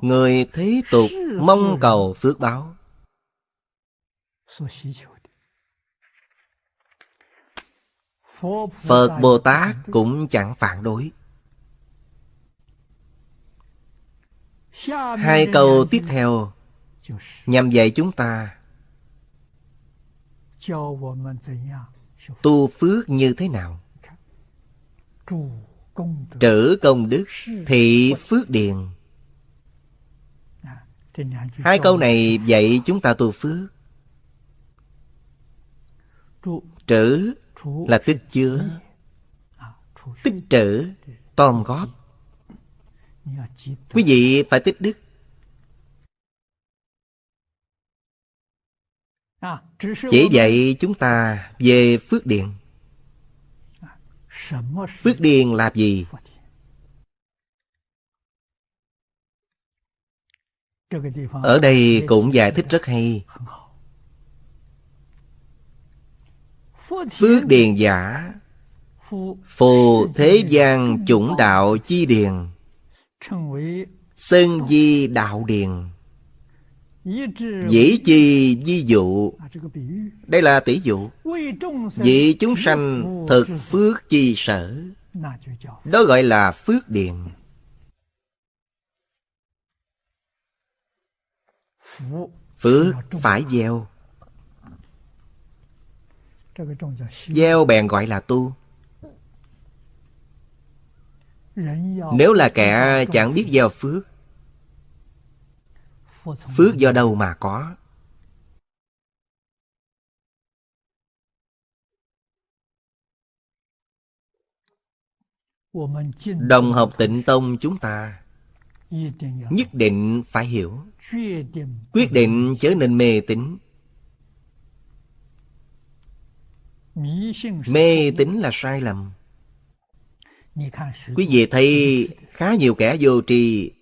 Người thế tục mong cầu phước báo. Phật Bồ Tát cũng chẳng phản đối. Hai câu tiếp theo nhằm dạy chúng ta tu phước như thế nào. Trữ công đức thị phước điền hai câu này dạy chúng ta tu phước. Trữ là tích chứa. Tích trữ tom góp. Quý vị phải tích đức. Chỉ dạy chúng ta về phước điền. Phước điền là gì ở đây cũng giải thích rất hay. Phước điền giả phù thế gian chủng đạo chi điền sơn di đạo điền Dĩ chi di dụ. Đây là tỷ dụ. Vị chúng sanh thực phước chi sở. Đó gọi là phước điền Phước phải gieo. Gieo bèn gọi là tu. Nếu là kẻ chẳng biết gieo phước Phước do đâu mà có? Đồng học tịnh tông chúng ta. Nhất định phải hiểu. Quyết định trở nên mê tín. Mê tín là sai lầm. Quý vị thấy khá nhiều kẻ vô tri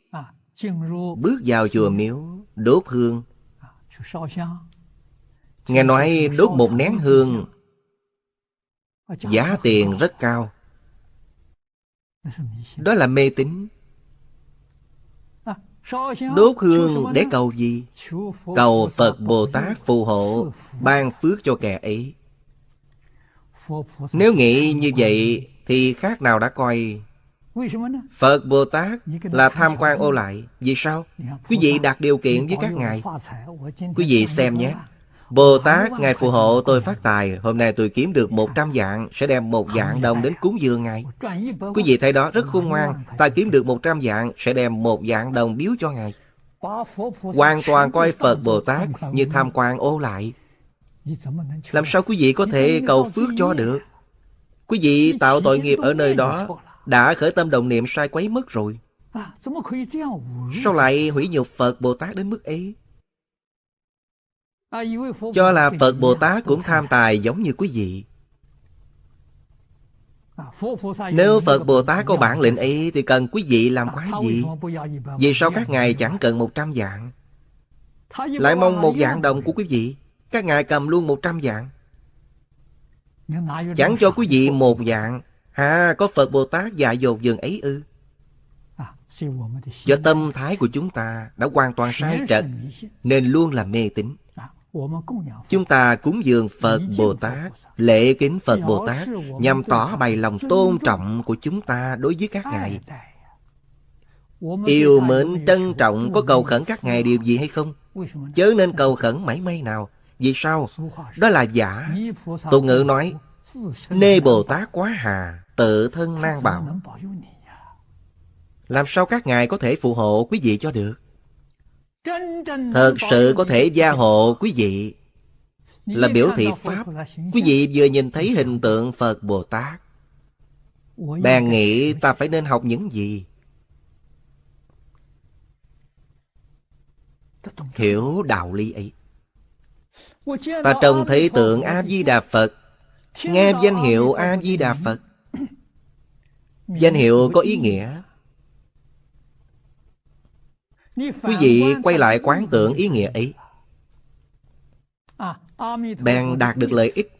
Bước vào chùa miếu, Đốt hương. Nghe nói đốt một nén hương, Giá tiền rất cao. Đó là mê tín. Đốt hương để cầu gì? Cầu Phật Bồ Tát phù hộ Ban phước cho kẻ ấy. Nếu nghĩ như vậy Thì khác nào đã coi. Phật Bồ Tát là tham quan ô lại. Vì sao? Quý vị đặt điều kiện với các ngài. Quý vị xem nhé Bồ Tát, Ngài phù hộ tôi phát tài. Hôm nay tôi kiếm được một trăm dạng Sẽ đem một dạng đồng đến cúng dường Ngài. Quý vị thấy đó rất khôn ngoan. Ta kiếm được một trăm dạng Sẽ đem một dạng đồng biếu cho Ngài. Hoàn toàn coi Phật Bồ Tát Như tham quan ô lại. Làm sao quý vị có thể cầu phước cho được? Quý vị tạo tội nghiệp ở nơi đó đã khởi tâm đồng niệm sai quấy mất rồi. Sao lại hủy nhục Phật Bồ Tát đến mức ấy? Cho là Phật Bồ Tát cũng tham tài giống như quý vị. Nếu Phật Bồ Tát có bản lệnh ấy thì cần quý vị làm quái gì? Vì sao các ngài chẳng cần một trăm dạng? Lại mong một dạng đồng của quý vị. Các ngài cầm luôn một trăm dạng. Chẳng cho quý vị một dạng À, có Phật Bồ Tát dạy dột dường ấy ư? Do tâm thái của chúng ta đã hoàn toàn sai trật, nên luôn là mê tín. Chúng ta cúng dường Phật Bồ Tát, lễ kính Phật Bồ Tát, nhằm tỏ bày lòng tôn trọng của chúng ta đối với các ngài. Yêu mến trân trọng có cầu khẩn các ngài điều gì hay không? Chớ nên cầu khẩn mảy may nào. Vì sao? Đó là giả. Tục ngữ nói, Nê Bồ Tát quá hà, tự thân nan bảo. Làm sao các ngài có thể phù hộ quý vị cho được? Thật sự có thể gia hộ quý vị là biểu thị Pháp. Quý vị vừa nhìn thấy hình tượng Phật Bồ Tát. Bèn nghĩ ta phải nên học những gì? Hiểu đạo lý ấy. Ta trông thấy tượng A-di-đà Phật Nghe danh hiệu A-di-đà Phật Danh hiệu có ý nghĩa Quý vị quay lại quán tưởng ý nghĩa ấy. Bèn đạt được lợi ích.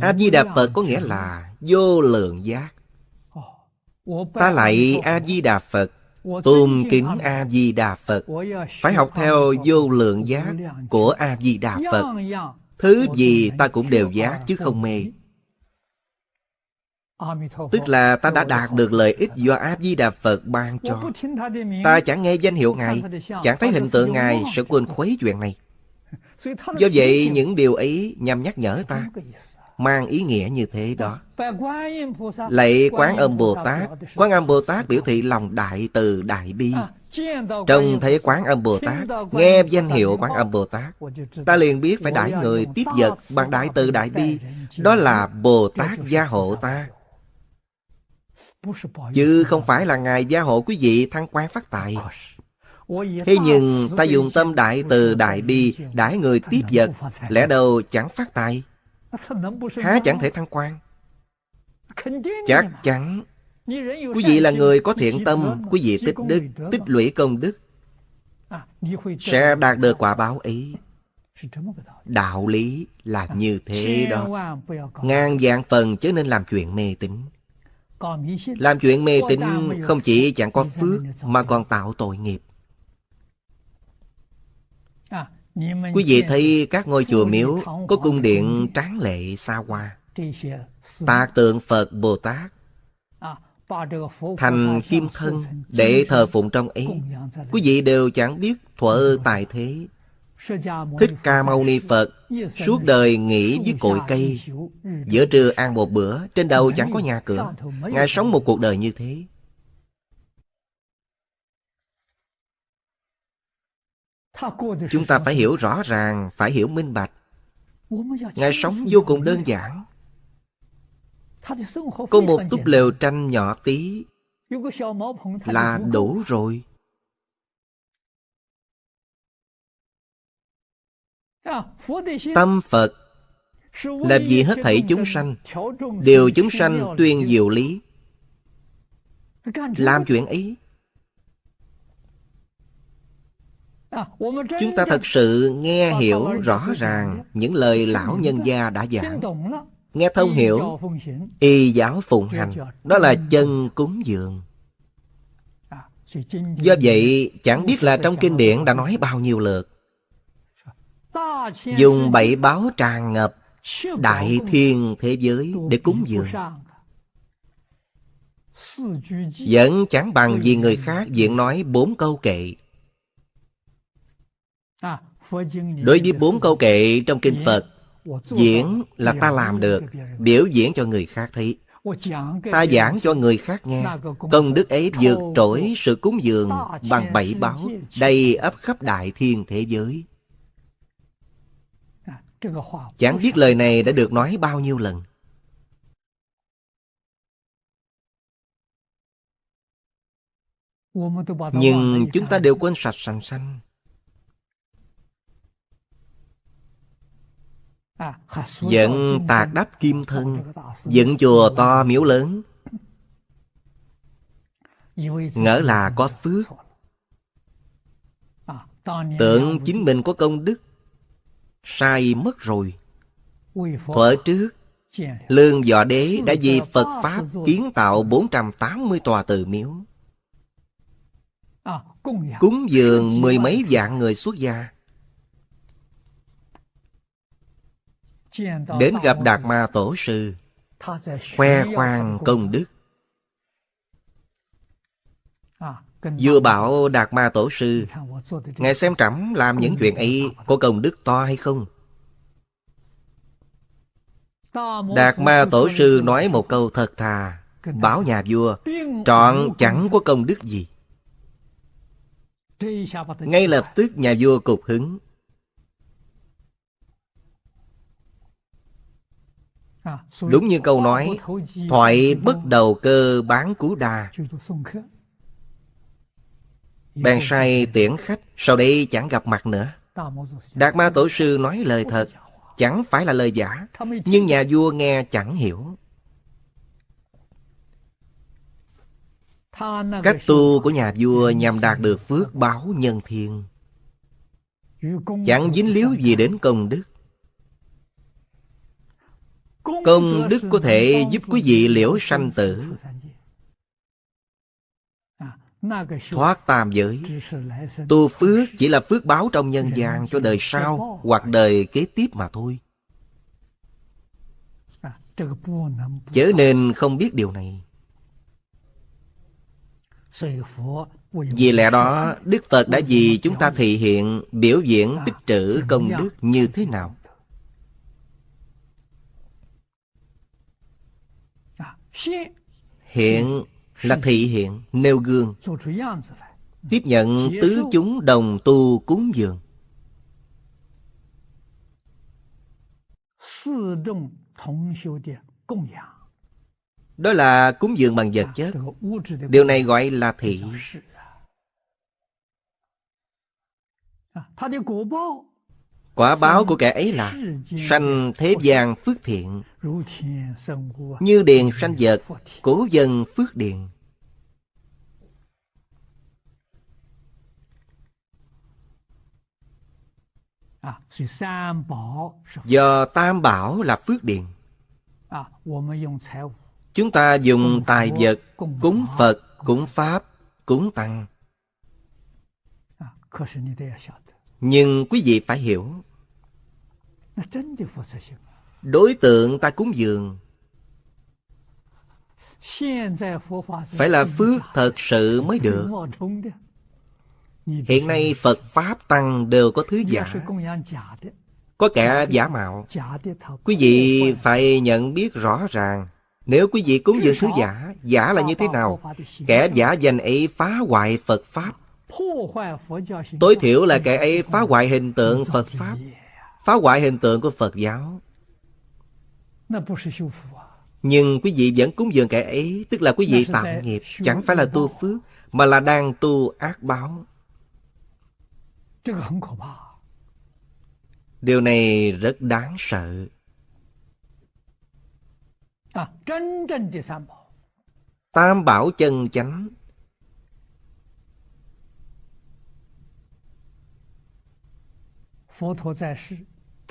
A-di-đà Phật có nghĩa là vô lượng giác. Ta lại A-di-đà Phật, tôn kính a di đà phật, phải học theo vô lượng giác của a di đà phật. Thứ gì ta cũng đều giác chứ không mê. Tức là ta đã đạt được lợi ích do A-di-đà Phật ban cho. Ta chẳng nghe danh hiệu Ngài, chẳng thấy hình tượng Ngài sẽ quên khuấy chuyện này. Do vậy, những điều ấy nhằm nhắc nhở ta, mang ý nghĩa như thế đó. Lạy Quán Âm Bồ Tát, Quán Âm Bồ Tát biểu thị lòng đại từ đại bi. Trông thấy Quán Âm Bồ Tát, nghe danh hiệu Quán Âm Bồ Tát, ta liền biết phải đãi người tiếp vật bằng đại từ đại bi. Đó là Bồ Tát gia hộ ta. Chứ không phải là Ngài gia hộ quý vị thăng quan phát tài. Thế nhưng ta dùng tâm đại từ đại bi đãi người tiếp vật, lẽ đâu chẳng phát tài. Há chẳng thể thăng quan. Chắc chắn. Quý vị là người có thiện tâm Quý vị tích đức, tích lũy công đức. Sẽ đạt được quả báo ấy Đạo lý là như thế đó. Ngàn dạng phần chớ nên làm chuyện mê tín làm chuyện mê tín không chỉ chẳng có phước mà còn tạo tội nghiệp. Quý vị thấy các ngôi chùa miếu có cung điện tráng lệ xa hoa. Tạc tượng Phật Bồ Tát. Thành kim thân để thờ phụng trong ấy. Quý vị đều chẳng biết thuở tài thế Thích Ca Mâu Ni Phật suốt đời nghỉ dưới cội cây, giữa trưa ăn một bữa, trên đầu chẳng có nhà cửa. Ngài sống một cuộc đời như thế. Chúng ta phải hiểu rõ ràng, phải hiểu minh bạch. Ngài sống vô cùng đơn giản. Có một túp lều tranh nhỏ tí là đủ rồi. Tâm Phật là vì hết thảy chúng sanh Đều chúng sanh tuyên diệu lý. Làm chuyện ấy Chúng ta thật sự nghe hiểu rõ ràng Những lời lão nhân gia đã giảng. Nghe thông hiểu Y giáo phụng hành Đó là chân cúng dường. Do vậy chẳng biết là trong kinh điển đã nói bao nhiêu lượt dùng bảy báo tràn ngập đại thiên thế giới để cúng dường. Vẫn chẳng bằng vì người khác diễn nói bốn câu kệ. Đối với bốn câu kệ trong kinh phật, diễn là ta làm được, biểu diễn cho người khác thấy. Ta giảng cho người khác nghe. Công đức ấy vượt trội sự cúng dường bằng bảy báo, đầy ấp khắp đại thiên thế giới. Chẳng biết lời này đã được nói bao nhiêu lần. Nhưng chúng ta đều quên sạch sành xanh. Dẫn tạc đắp kim thân, dựng chùa to miếu lớn. Ngỡ là có phước. Tưởng chính mình có công đức sai mất rồi. Thuở trước lương dọ đế đã vì phật pháp kiến tạo 480 tòa từ miếu. Cúng dường mười mấy vạn người xuất gia. Đến gặp đạt ma tổ sư khoe khoang công đức Vừa bảo Đạt Ma Tổ Sư, Ngài xem trẫm làm những chuyện ấy Có công đức to hay không? Đạt Ma Tổ Sư nói một câu thật thà Bảo nhà vua, Trọn chẳng có công đức gì. Ngay lập tức nhà vua cục hứng. Đúng như câu nói, Thoại bất đầu cơ bán cú đà. Bèn sai tiễn khách, Sau đây chẳng gặp mặt nữa. Đạt ma tổ sư nói lời thật, Chẳng phải là lời giả, Nhưng nhà vua nghe chẳng hiểu. Cách tu của nhà vua nhằm đạt được phước báo nhân thiên Chẳng dính líu gì đến công đức. Công đức có thể giúp quý vị liễu sanh tử thoát tam giới. Tu phước chỉ là phước báo trong nhân gian cho đời sau hoặc đời kế tiếp mà thôi. Chớ nên không biết điều này. Vì lẽ đó, Đức Phật đã vì chúng ta thể hiện biểu diễn tích trữ công đức như thế nào. Hiện là thị hiện, nêu gương. Tiếp nhận tứ chúng đồng tu cúng dường. Đó là cúng dường bằng vật chất. Điều này gọi là thị. Quả báo của kẻ ấy là sanh thế gian phước thiện. Như điền sanh vật, cổ dân phước điền. Do tam bảo là phước điền. Chúng ta dùng tài vật cúng Phật, cúng Pháp, cúng Tăng nhưng quý vị phải hiểu, Đối tượng ta cúng dường Phải là phước thật sự mới được. Hiện nay Phật Pháp Tăng đều có thứ giả, Có kẻ giả mạo. Quý vị phải nhận biết rõ ràng, Nếu quý vị cúng dường thứ giả Giả là như thế nào? Kẻ giả danh ấy phá hoại Phật Pháp. Tối thiểu là kẻ ấy phá hoại hình tượng Phật Pháp. Phá hoại hình tượng của Phật giáo. Nhưng quý vị vẫn cúng dường kẻ ấy Tức là quý vị tạo nghiệp Chẳng phải là tu phước Mà là đang tu ác báo. Điều này rất đáng sợ. Tam bảo chân chánh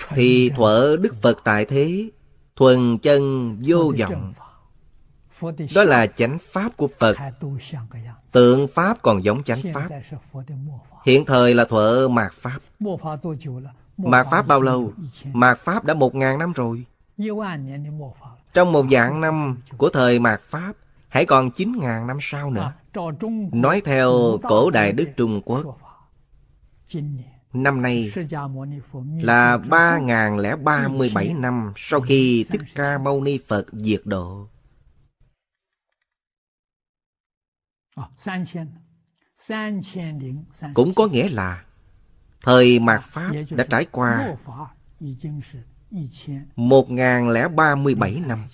thì thuở Đức Phật tại thế thuần chân vô vọng. đó là chánh pháp của Phật. Tượng pháp còn giống chánh pháp. Hiện thời là thuở mạt pháp. Mạt pháp bao lâu? Mạt pháp đã một ngàn năm rồi. Trong một dạng năm của thời mạt pháp Hãy còn chín ngàn năm sau nữa. Nói theo cổ đại Đức Trung Quốc Năm nay là 3037 năm sau khi Thích Ca Mâu Ni Phật diệt độ. Cũng có nghĩa là thời mạt Pháp đã trải qua 1037 năm.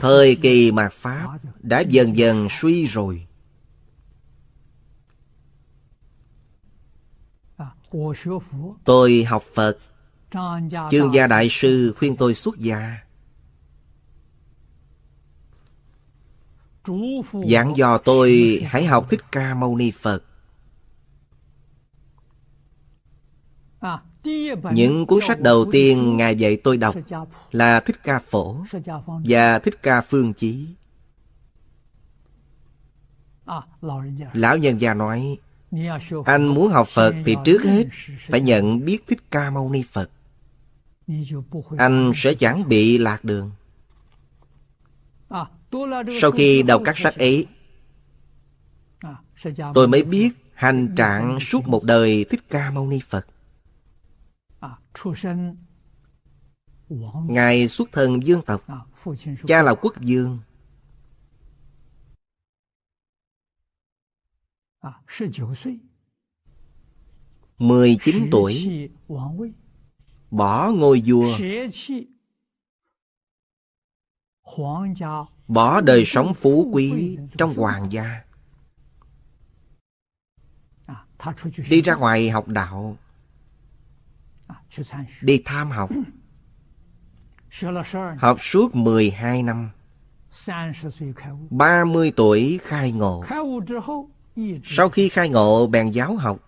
Thời kỳ mạt Pháp đã dần dần suy rồi. Tôi học Phật. Chương gia đại sư khuyên tôi xuất gia. Giảng dò tôi hãy học Thích Ca Mâu Ni Phật. Những cuốn sách đầu tiên Ngài dạy tôi đọc là Thích Ca Phổ và Thích Ca Phương Chí. Lão nhân gia nói, anh muốn học Phật thì trước hết phải nhận biết Thích Ca Mâu Ni Phật. Anh sẽ chẳng bị lạc đường. Sau khi đọc các sách ấy, tôi mới biết hành trạng suốt một đời Thích Ca Mâu Ni Phật. Ngài xuất thân dương tộc Cha là quốc dương 19 tuổi。Bỏ ngôi vua Bỏ đời sống phú quý trong hoàng gia Đi ra ngoài học đạo Đi tham học. Học suốt 12 năm. 30 tuổi khai ngộ. Sau khi khai ngộ bèn giáo học.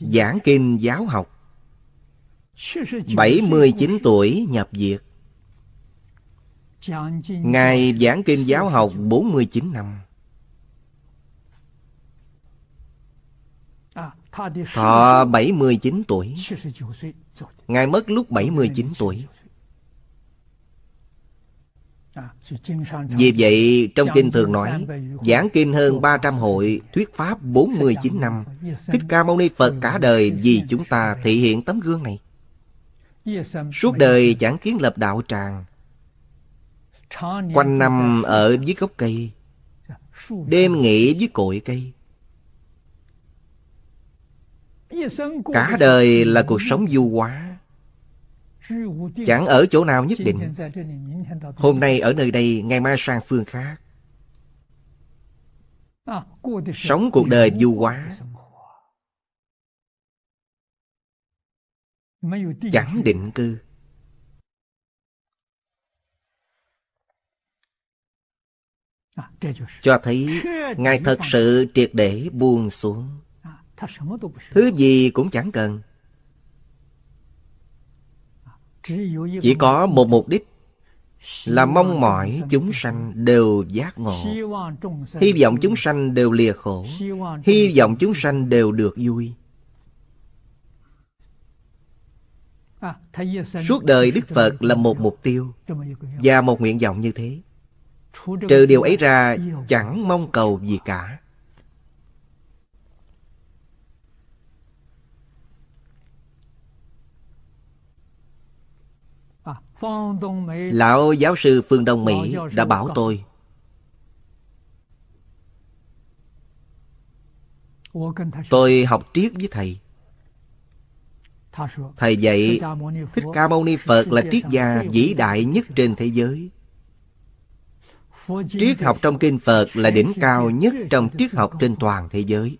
Giảng kinh giáo học. 79 tuổi nhập viện Ngài giảng kinh giáo học 49 năm Thọ 79 tuổi Ngài mất lúc 79 tuổi。Vì vậy trong kinh thường nói Giảng kinh hơn 300 hội Thuyết pháp 49 năm。Thích Ca Mâu Ni Phật cả đời Vì chúng ta thể hiện tấm gương này。Suốt đời chẳng kiến lập đạo tràng。Quanh năm ở dưới gốc cây。Đêm nghỉ dưới cội cây Cả đời là cuộc sống du hóa. Chẳng ở chỗ nào nhất định. Hôm nay ở nơi đây Ngày mai sang phương khác. Sống cuộc đời du hóa. Chẳng định cư. Cho thấy Ngài thật sự triệt để buông xuống Thứ gì cũng chẳng cần. Chỉ có một mục đích Là mong mỏi chúng sanh đều giác ngộ. Hy vọng chúng sanh đều lìa khổ. Hy vọng chúng sanh đều được vui. Suốt đời Đức Phật là một mục tiêu Và một nguyện vọng như thế. Trừ điều ấy ra chẳng mong cầu gì cả Lão giáo sư Phương Đông Mỹ đã bảo tôi. Tôi học triết với thầy. Thầy dạy Thích Ca Mâu Ni Phật là triết gia vĩ đại nhất trên thế giới. Triết học trong kinh Phật là đỉnh cao nhất trong triết học trên toàn thế giới.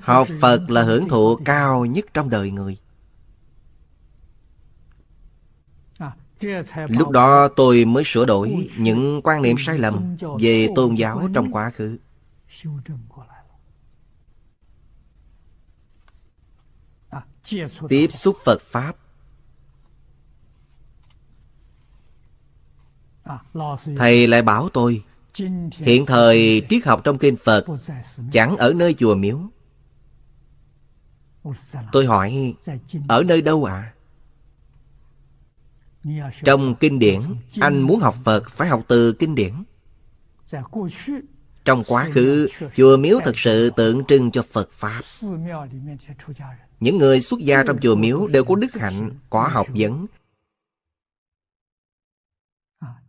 Học Phật là hưởng thụ cao nhất trong đời người Lúc đó tôi mới sửa đổi những quan niệm sai lầm về tôn giáo trong quá khứ. Tiếp xúc Phật Pháp. Thầy lại bảo tôi Hiện thời triết học trong kinh Phật Chẳng ở nơi chùa miếu. Tôi hỏi Ở nơi đâu ạ? À? Trong kinh điển, anh muốn học Phật phải học từ kinh điển. Trong quá khứ, chùa miếu thực sự tượng trưng cho Phật Pháp. Những người xuất gia trong chùa miếu đều có đức hạnh, có học vấn.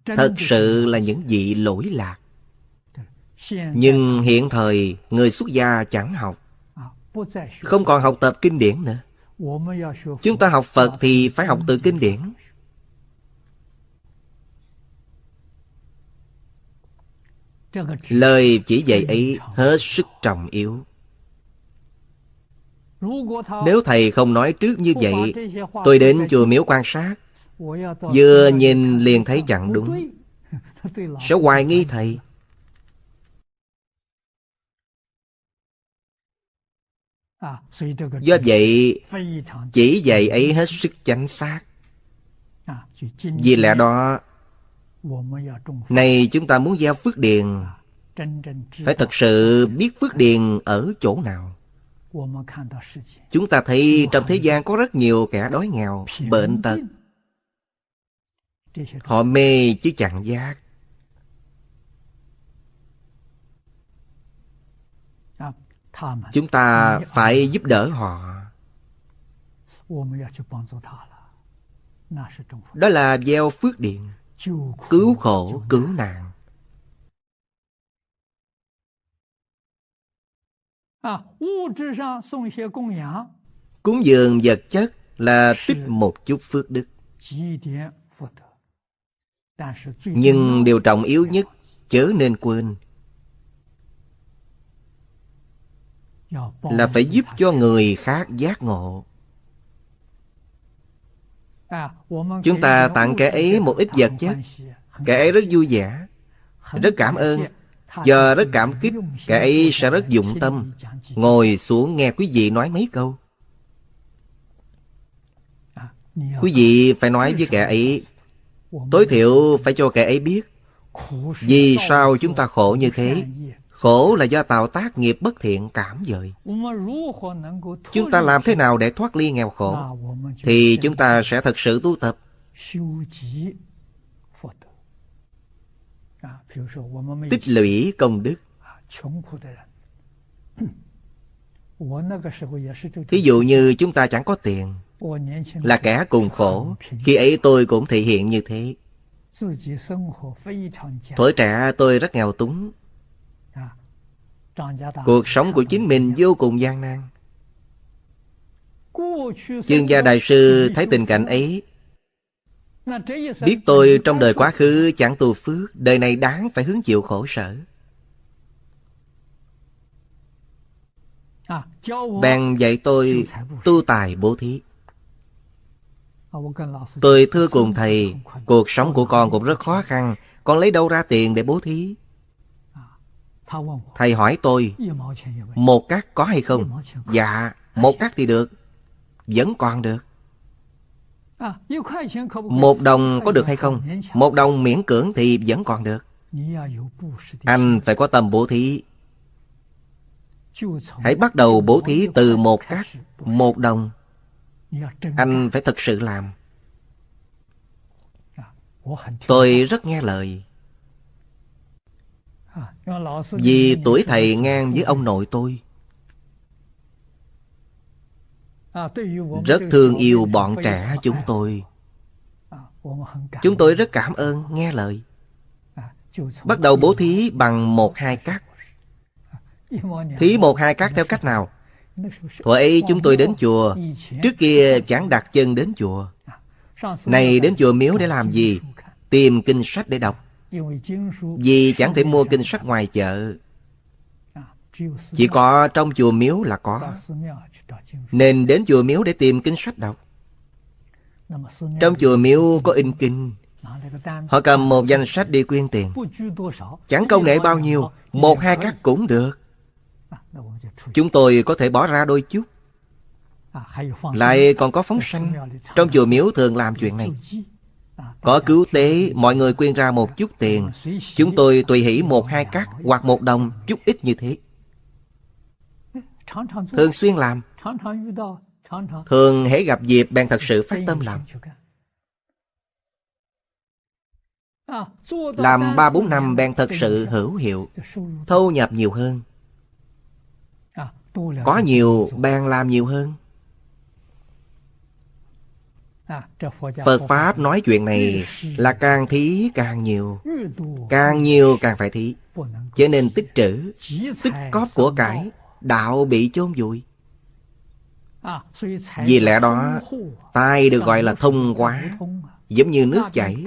Thật sự là những vị lỗi lạc. Nhưng hiện thời, người xuất gia chẳng học. Không còn học tập kinh điển nữa. Chúng ta học Phật thì phải học từ kinh điển. Lời chỉ dạy ấy hết sức trọng yếu. Nếu thầy không nói trước như vậy, Tôi đến chùa miếu quan sát. Vừa nhìn liền thấy chẳng đúng. Sẽ hoài nghi thầy. Do vậy, Chỉ dạy ấy hết sức chánh xác. Vì lẽ đó này chúng ta muốn gieo phước điền. Phải thật sự biết phước điền ở chỗ nào? Chúng ta thấy trong thế gian có rất nhiều kẻ đói nghèo, bệnh tật. Họ mê chứ chẳng giác. Chúng ta phải giúp đỡ họ. Đó là gieo phước điện cứu khổ cứu nạn. Cúng dường vật chất là tích một chút phước đức. nhưng điều trọng yếu nhất chớ nên quên. Là phải giúp cho người khác giác ngộ À, chúng ta tặng kẻ ấy một ít vật chất Kẻ ấy rất vui vẻ, Rất cảm ơn. Giờ rất cảm kích, Kẻ ấy sẽ rất dụng tâm. Ngồi xuống nghe quý vị nói mấy câu. Quý vị phải nói với kẻ ấy, Tối thiểu phải cho kẻ ấy biết, Vì sao chúng ta khổ như thế? Khổ là do tạo tác nghiệp bất thiện cảm dời Chúng ta làm thế nào để thoát ly nghèo khổ? Thì chúng ta sẽ thật sự tu tập. Tích lũy công đức. Thí dụ như chúng ta chẳng có tiền, Là kẻ cùng khổ. Khi ấy tôi cũng thể hiện như thế. Tuổi trẻ tôi rất nghèo túng. Cuộc sống của chính mình vô cùng gian nan. Chương gia đại sư thấy tình cảnh ấy. Biết tôi trong đời quá khứ chẳng tu phước Đời này đáng phải hứng chịu khổ sở. Bèn dạy tôi tu tài bố thí. Tôi thưa cùng thầy Cuộc sống của con cũng rất khó khăn Con lấy đâu ra tiền để bố thí Thầy hỏi tôi Một cát có hay không? Dạ một cát thì được, Vẫn còn được. Một đồng có được hay không? Một đồng miễn cưỡng thì vẫn còn được. Anh phải có tâm bố thí. Hãy bắt đầu bố thí từ một cát, Một đồng. Anh phải thật sự làm. Tôi rất nghe lời vì tuổi thầy ngang với ông nội tôi. Rất thương yêu bọn trẻ chúng tôi. Chúng tôi rất cảm ơn, nghe lời. Bắt đầu bố thí bằng một hai cắt Thí một hai cắt theo cách nào? Thuở ấy chúng tôi đến chùa, Trước kia chẳng đặt chân đến chùa. Này đến chùa miếu để làm gì? Tìm kinh sách để đọc vì chẳng thể mua kinh sách ngoài chợ. Chỉ có trong chùa miếu là có. Nên đến chùa miếu để tìm kinh sách đọc Trong chùa miếu có in kinh. Họ cầm một danh sách đi quyên tiền. Chẳng công nệ bao nhiêu Một hai cắt cũng được. Chúng tôi có thể bỏ ra đôi chút. Lại còn có phóng sanh Trong chùa miếu thường làm chuyện này có cứu tế, mọi người quyên ra một chút tiền. Chúng tôi tùy hỷ một hai cắt hoặc một đồng, chút ít như thế. Thường xuyên làm. Thường hễ gặp dịp bèn thật sự phát tâm làm. Làm ba bốn năm bèn thật sự hữu hiệu, thâu nhập nhiều hơn. Có nhiều bèn làm nhiều hơn. Phật Pháp nói chuyện này là càng thí càng nhiều. Càng nhiều càng phải thí. Cho nên tích trữ, Tích cóp của cải, Đạo bị chôn vùi. Vì lẽ đó, Tai được gọi là thông quá Giống như nước chảy.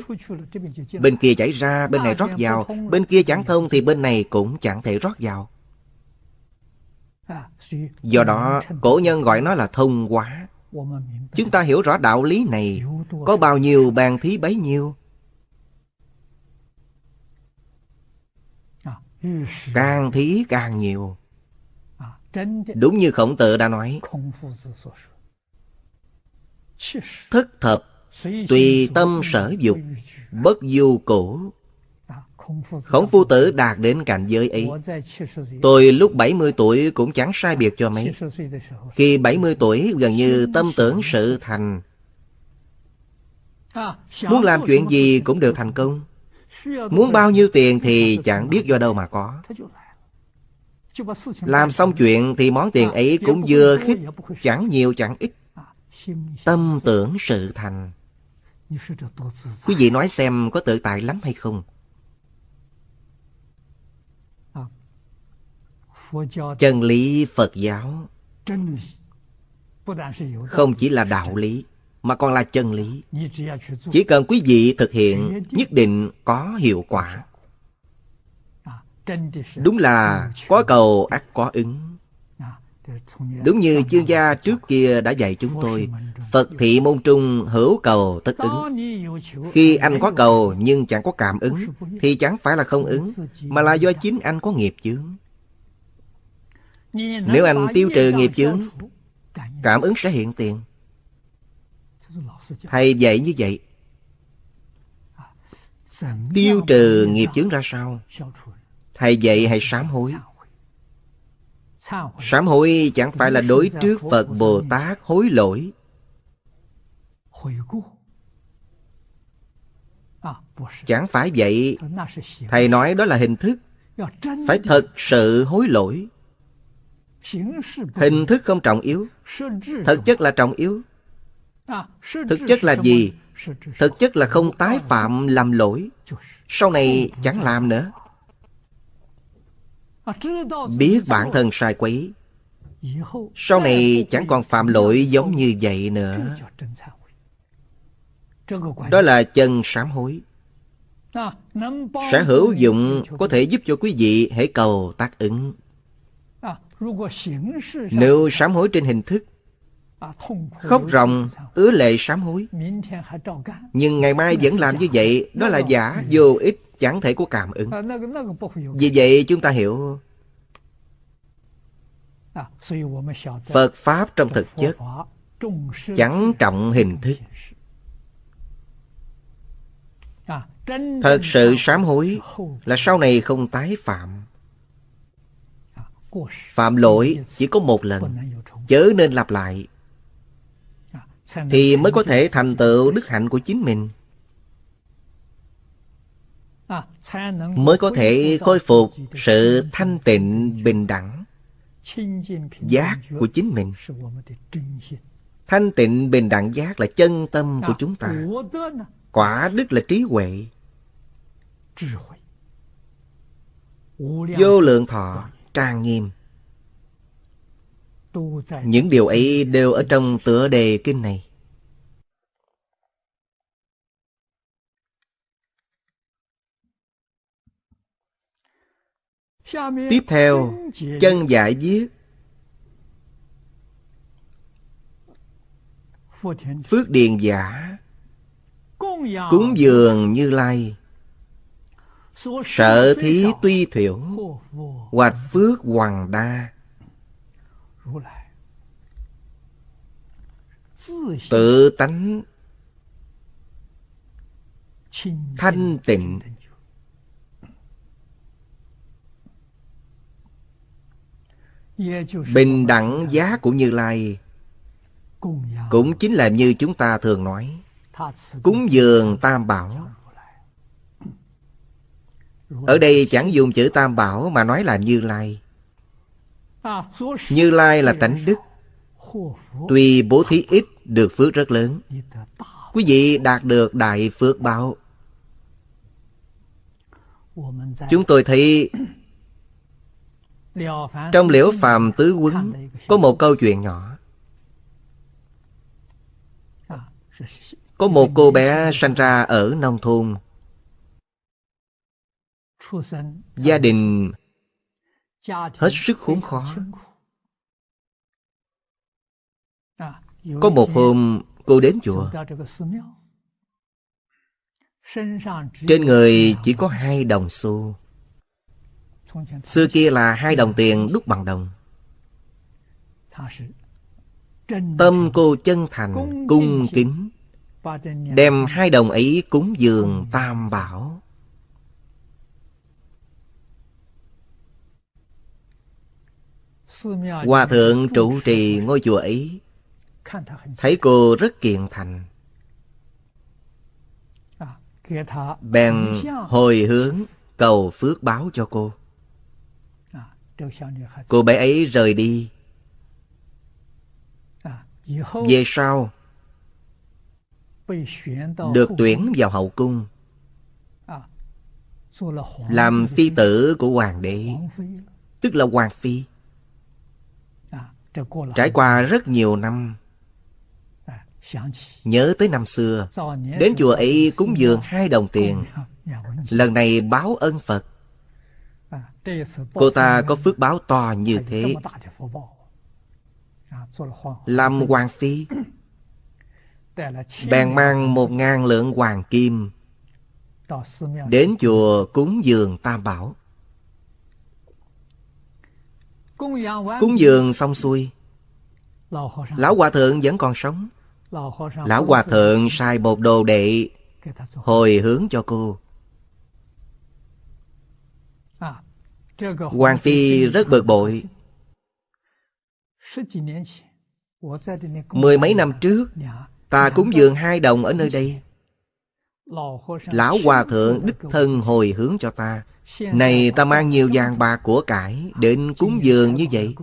Bên kia chảy ra, bên này rót vào. Bên kia chẳng thông thì bên này cũng chẳng thể rót vào. Do đó, cổ nhân gọi nó là thông quá Chúng ta hiểu rõ đạo lý này. Có bao nhiêu bàn thí bấy nhiêu? Càng thí càng nhiều. Đúng như khổng tử đã nói. Thất thập, Tùy tâm sở dục, Bất du cổ. Khổng phu tử đạt đến cảnh giới ấy. Tôi lúc 70 tuổi cũng chẳng sai biệt cho mấy. Khi 70 tuổi, gần như tâm tưởng sự thành. Muốn làm chuyện gì cũng đều thành công. Muốn bao nhiêu tiền thì chẳng biết do đâu mà có. Làm xong chuyện thì món tiền ấy cũng vừa khích, Chẳng nhiều chẳng ít. Tâm tưởng sự thành. Quý vị nói xem có tự tại lắm hay không? Chân lý phật giáo không chỉ là đạo lý mà còn là chân lý. Chỉ cần quý vị thực hiện nhất định có hiệu quả. Đúng là có cầu ắt có ứng. Đúng như chương gia trước kia đã dạy chúng tôi phật thị môn trung hữu cầu tất ứng. Khi anh có cầu nhưng chẳng có cảm ứng thì chẳng phải là không ứng mà là do chính anh có nghiệp chướng nếu anh tiêu trừ nghiệp chướng Cảm ứng sẽ hiện tiền Thầy dạy như vậy. Tiêu trừ nghiệp chướng ra sao? Thầy dạy hay sám hối? Sám hối chẳng phải là đối trước Phật Bồ Tát hối lỗi. Chẳng phải vậy. Thầy nói đó là hình thức. Phải thật sự hối lỗi. Hình thức không trọng yếu. Thực chất là trọng yếu. Thực chất là gì? Thực chất là không tái phạm làm lỗi. Sau này chẳng làm nữa. Biết bản thân sai quấy. Sau này chẳng còn phạm lỗi giống như vậy nữa. Đó là chân sám hối. Sẽ hữu dụng có thể giúp cho quý vị hãy cầu tác ứng. Nếu sám hối trên hình thức Khóc ròng, ứa lệ sám hối Nhưng ngày mai vẫn làm như vậy Đó là giả, vô ích, chẳng thể có cảm ứng。Vì vậy chúng ta hiểu. Phật Pháp trong thực chất Chẳng trọng hình thức。Thật sự sám hối Là sau này không tái phạm Phạm lỗi chỉ có một lần. Chớ nên lặp lại. Thì mới có thể thành tựu đức hạnh của chính mình. Mới có thể khôi phục sự thanh tịnh, bình đẳng Giác của chính mình. Thanh tịnh, bình đẳng giác là chân tâm của chúng ta. Quả đức là trí huệ. Vô lượng thọ trang nghiêm. Những điều ấy đều ở trong tựa đề kinh này. Tiếp theo chân giải viết. Phước điền giả. Cúng dường như lai Sợ thí tuy thiểu, Hoạch phước hoàng đa. Tự tánh Thanh tịnh. Bình đẳng giá của Như Lai Cũng chính là như chúng ta thường nói. Cúng dường tam bảo ở đây chẳng dùng chữ tam bảo mà nói là Như Lai. Như Lai là tánh đức. Tuy bố thí ít, được phước rất lớn. Quý vị đạt được đại phước báo. Chúng tôi thấy trong liễu phàm tứ quấn có một câu chuyện nhỏ. Có một cô bé sanh ra ở nông thôn gia đình hết sức khốn khó. có một hôm cô đến chùa. trên người chỉ có hai đồng xu. Xưa kia là hai đồng tiền đúc bằng đồng. Tâm cô chân thành cung kính đem hai đồng ấy cúng dường tam bảo Hòa thượng trụ trì ngôi chùa ấy. Thấy cô rất kiện thành. Bèn hồi hướng cầu phước báo cho cô. Cô bé ấy rời đi. Về sau Được tuyển vào hậu cung Làm phi tử của hoàng đế Tức là hoàng phi Trải qua rất nhiều năm. Nhớ tới năm xưa Đến chùa ấy cúng dường hai đồng tiền. Lần này báo ơn Phật. Cô ta có phước báo to như thế. Làm hoàng phi. Bèn mang một ngàn lượng hoàng kim Đến chùa cúng dường tam bảo Cúng dường xong xuôi Lão Hòa Thượng vẫn còn sống Lão Hòa Thượng sai một đồ đệ hồi hướng cho cô. Hoàng Phi rất bực bội. Mười mấy năm trước, ta cúng dường hai đồng ở nơi đây. Lão Hòa Thượng đích thân hồi hướng cho ta. Này ta mang nhiều vàng bạc của cải đến cúng dường như vậy.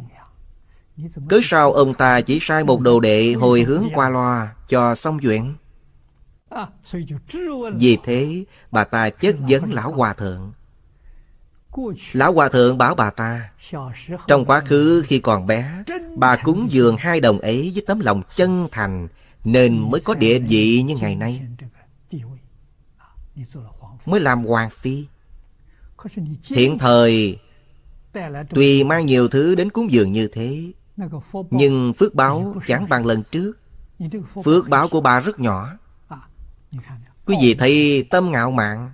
Cớ sao ông ta chỉ sai một đồ đệ hồi hướng qua loa cho xong chuyện? Vì thế, bà ta chất vấn Lão Hòa Thượng. Lão Hòa Thượng bảo bà ta, trong quá khứ khi còn bé, bà cúng dường hai đồng ấy với tấm lòng chân thành, nên mới có địa vị như ngày nay. Mới làm hoàng phi. Hiện thời, tuy mang nhiều thứ đến cúng dường như thế, nhưng phước báo chẳng bằng lần trước. Phước báo của bà rất nhỏ. Quý vị thấy tâm ngạo mạn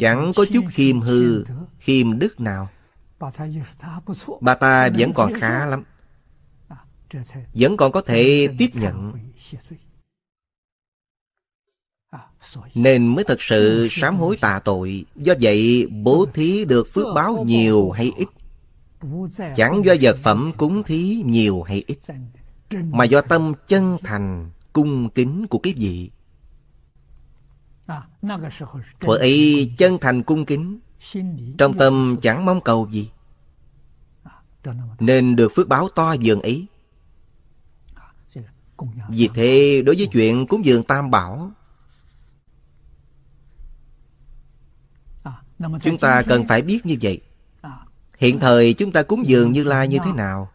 Chẳng có chút khiêm hư, khiêm đức nào Bà ta vẫn còn khá lắm vẫn còn có thể tiếp nhận. Nên mới thật sự sám hối tạ tội. Do vậy bố thí được phước báo nhiều hay ít? Chẳng do vật phẩm cúng thí nhiều hay ít Mà do tâm chân thành, cung kính của cái vị. Thuở ấy chân thành cung kính Trong tâm chẳng mong cầu gì. Nên được phước báo to dường ấy. Vì thế đối với chuyện cúng dường tam bảo Chúng ta cần phải biết như vậy. Hiện thời chúng ta cúng dường Như Lai như thế nào?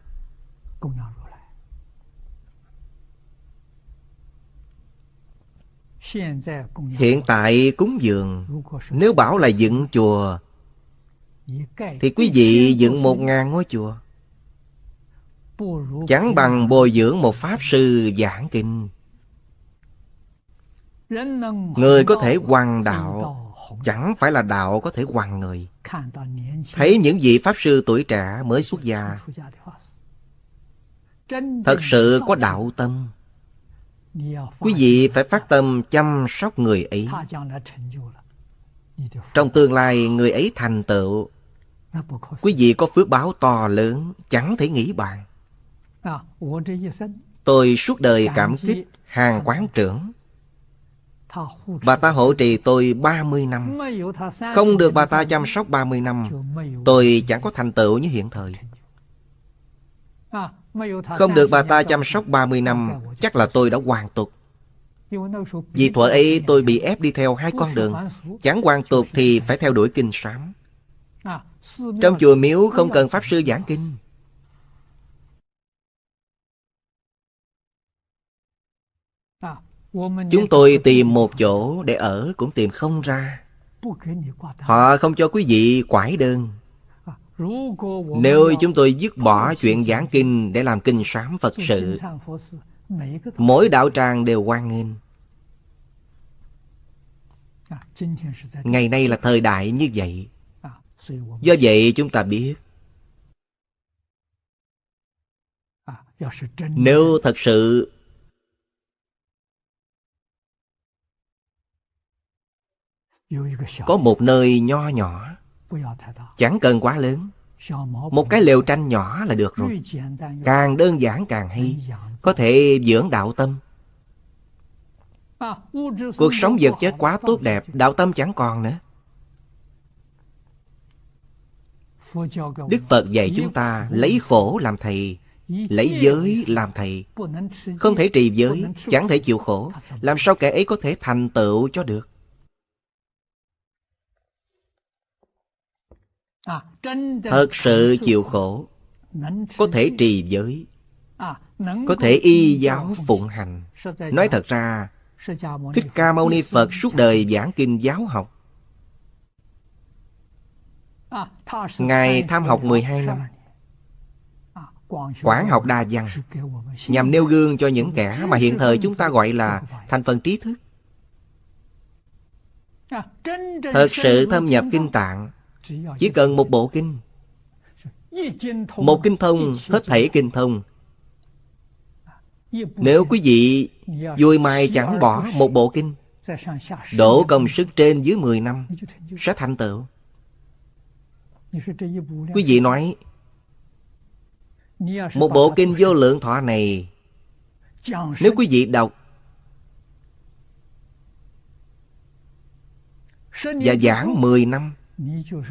Hiện tại cúng dường Nếu bảo là dựng chùa Thì quý vị dựng một ngàn ngôi chùa Chẳng bằng bồi dưỡng một pháp sư giảng kinh Người có thể hoàng đạo Chẳng phải là đạo có thể hoàng người Thấy những vị pháp sư tuổi trẻ mới xuất gia Thật sự có đạo tâm Quý vị phải phát tâm chăm sóc người ấy. Trong tương lai người ấy thành tựu, quý vị có phước báo to lớn, chẳng thể nghĩ bàn. Tôi suốt đời cảm kích hàng quán trưởng. Bà ta hộ trì tôi 30 năm. Không được bà ta chăm sóc 30 năm, tôi chẳng có thành tựu như hiện thời. Không được bà ta chăm sóc 30 năm. Chắc là tôi đã hoàn tục. Vì thuở ấy tôi bị ép đi theo hai con đường. Chẳng hoàn tục thì phải theo đuổi kinh sám. Trong chùa miếu không cần Pháp Sư giảng kinh Chúng tôi tìm một chỗ để ở cũng tìm không ra. Họ không cho quý vị quải đơn. Nếu chúng tôi dứt bỏ chuyện giảng kinh để làm kinh sám Phật sự, mỗi đạo tràng đều quan nghênh. Ngày nay là thời đại như vậy. Do vậy chúng ta biết, nếu thật sự có một nơi nho nhỏ. Chẳng cần quá lớn. Một cái lều tranh nhỏ là được rồi. Càng đơn giản càng hay. Có thể dưỡng đạo tâm. Cuộc sống vật chất quá tốt đẹp Đạo tâm chẳng còn nữa. Đức Phật dạy chúng ta lấy khổ làm thầy Lấy giới làm thầy. Không thể trì giới Chẳng thể chịu khổ. Làm sao kẻ ấy có thể thành tựu cho được thật sự chịu khổ. Có thể trì giới. Có thể y giáo phụng hành. Nói thật ra thích ca mâu ni phật suốt đời giảng kinh giáo học. Ngài tham học 12 năm. Quảng học đa văn. Nhằm nêu gương cho những kẻ mà hiện thời chúng ta gọi là thành phần trí thức. Thật sự thâm nhập kinh tạng chỉ cần một bộ kinh. Một kinh thông hết thảy kinh thông. Nếu quý vị vui mai chẳng bỏ một bộ kinh, Đổ công sức trên dưới 10 năm, Sẽ thành tựu. Quý vị nói, Một bộ kinh vô lượng thọ này, Nếu quý vị đọc Và giảng 10 năm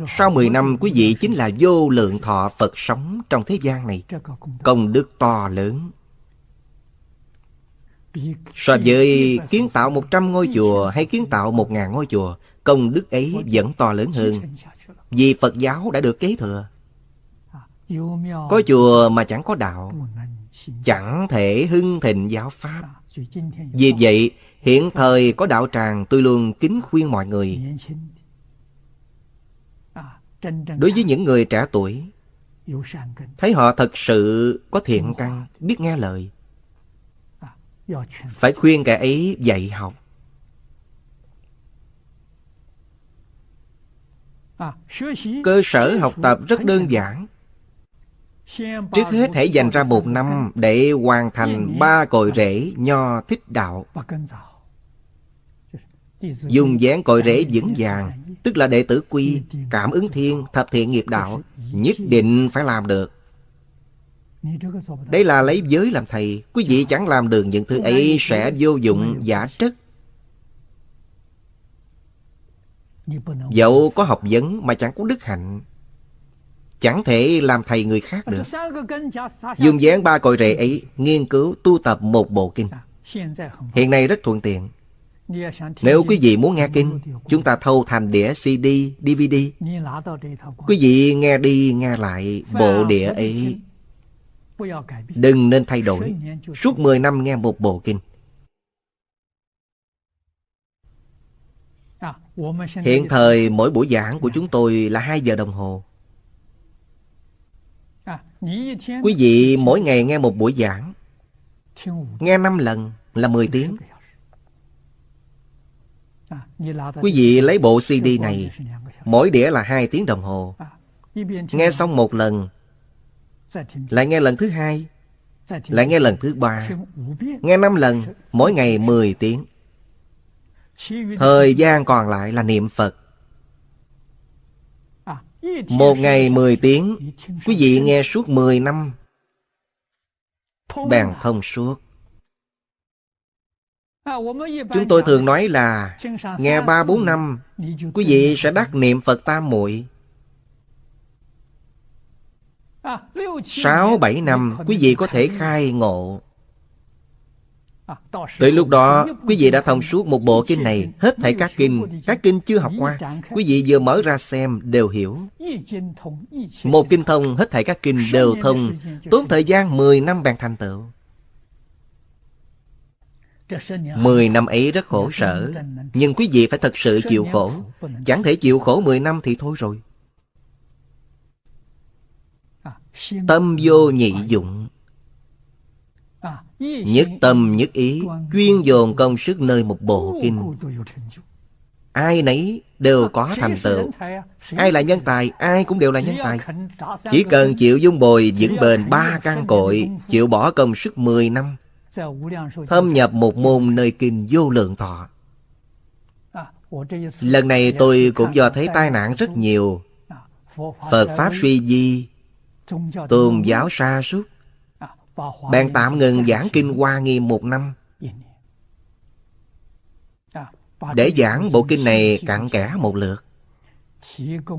sau 10 năm, quý vị chính là vô lượng thọ Phật sống trong thế gian này. Công đức to lớn. So với kiến tạo 100 ngôi chùa hay kiến tạo 1.000 ngôi chùa, Công đức ấy vẫn to lớn hơn. Vì Phật giáo đã được kế thừa. Có chùa mà chẳng có đạo, Chẳng thể hưng thịnh giáo Pháp. Vì vậy, hiện thời có đạo tràng tôi luôn kính khuyên mọi người Đối với những người trẻ tuổi Thấy họ thật sự có thiện căn Biết nghe lời. Phải khuyên kẻ ấy dạy học. Cơ sở học tập rất đơn giản. Trước hết hãy dành ra một năm để hoàn thành ba cội rễ nho thích đạo dùng dáng cội rễ vững vàng tức là đệ tử quy cảm ứng thiên thập thiện nghiệp đạo nhất định phải làm được. Đây là lấy giới làm thầy Quý vị chẳng làm được những thứ ấy Sẽ vô dụng giả trất Dẫu có học vấn mà chẳng có đức hạnh Chẳng thể làm thầy người khác được. Dùng dáng ba cội rễ ấy Nghiên cứu tu tập một bộ kinh. Hiện nay rất thuận tiện nếu quý vị muốn nghe kinh Chúng ta thâu thành đĩa CD, DVD Quý vị nghe đi nghe lại bộ đĩa ấy. Đừng nên thay đổi. Suốt 10 năm nghe một bộ kinh. Hiện thời mỗi buổi giảng của chúng tôi là 2 giờ đồng hồ. Quý vị mỗi ngày nghe một buổi giảng. Nghe 5 lần là 10 tiếng. Quý vị lấy bộ CD này Mỗi đĩa là 2 tiếng đồng hồ. Nghe xong một lần lại nghe lần thứ hai Lại nghe lần thứ ba Nghe năm lần Mỗi ngày 10 tiếng. Thời gian còn lại là niệm Phật. Một ngày 10 tiếng. Quý vị nghe suốt 10 năm. Bèn thông suốt Chúng tôi thường nói là Nghe 3-4 năm Quý vị sẽ đắc niệm Phật Tam Muội. Sáu bảy năm quý vị có thể khai ngộ. Tới lúc đó quý vị đã thông suốt một bộ kinh này Hết thảy các kinh Các kinh chưa học qua. Quý vị vừa mở ra xem đều hiểu. Một kinh thông hết thảy các kinh đều thông. Tốn thời gian 10 năm bèn thành tựu Mười năm ấy rất khổ sở Nhưng quý vị phải thật sự chịu khổ. Chẳng thể chịu khổ mười năm thì thôi rồi. Tâm vô nhị dụng. Nhất tâm nhất ý Chuyên dồn công sức nơi một bộ kinh. Ai nấy đều có thành tựu. Ai là nhân tài Ai cũng đều là nhân tài. Chỉ cần chịu dung bồi vững bền ba căn cội Chịu bỏ công sức 10 năm Thâm nhập một môn nơi kinh vô lượng thọ. Lần này tôi cũng do thấy tai nạn rất nhiều. Phật Pháp suy di tôn giáo sa sút. bèn tạm ngừng giảng kinh hoa nghiêm một năm. để giảng bộ kinh này cặn kẽ một lượt.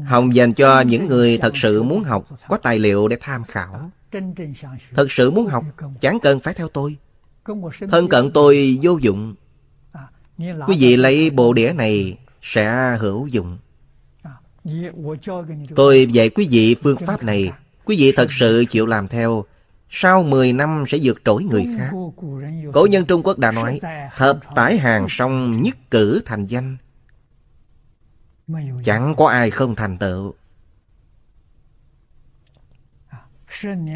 hồng dành cho những người thật sự muốn học có tài liệu để tham khảo. Thật sự muốn học chẳng cần phải theo tôi thân cận tôi vô dụng. Quý vị lấy bộ đĩa này sẽ hữu dụng. Tôi dạy quý vị phương pháp này. Quý vị thật sự chịu làm theo. Sau 10 năm sẽ vượt trội người khác. Cổ nhân Trung Quốc đã nói Thập tải hàng song nhất cử thành danh. Chẳng có ai không thành tựu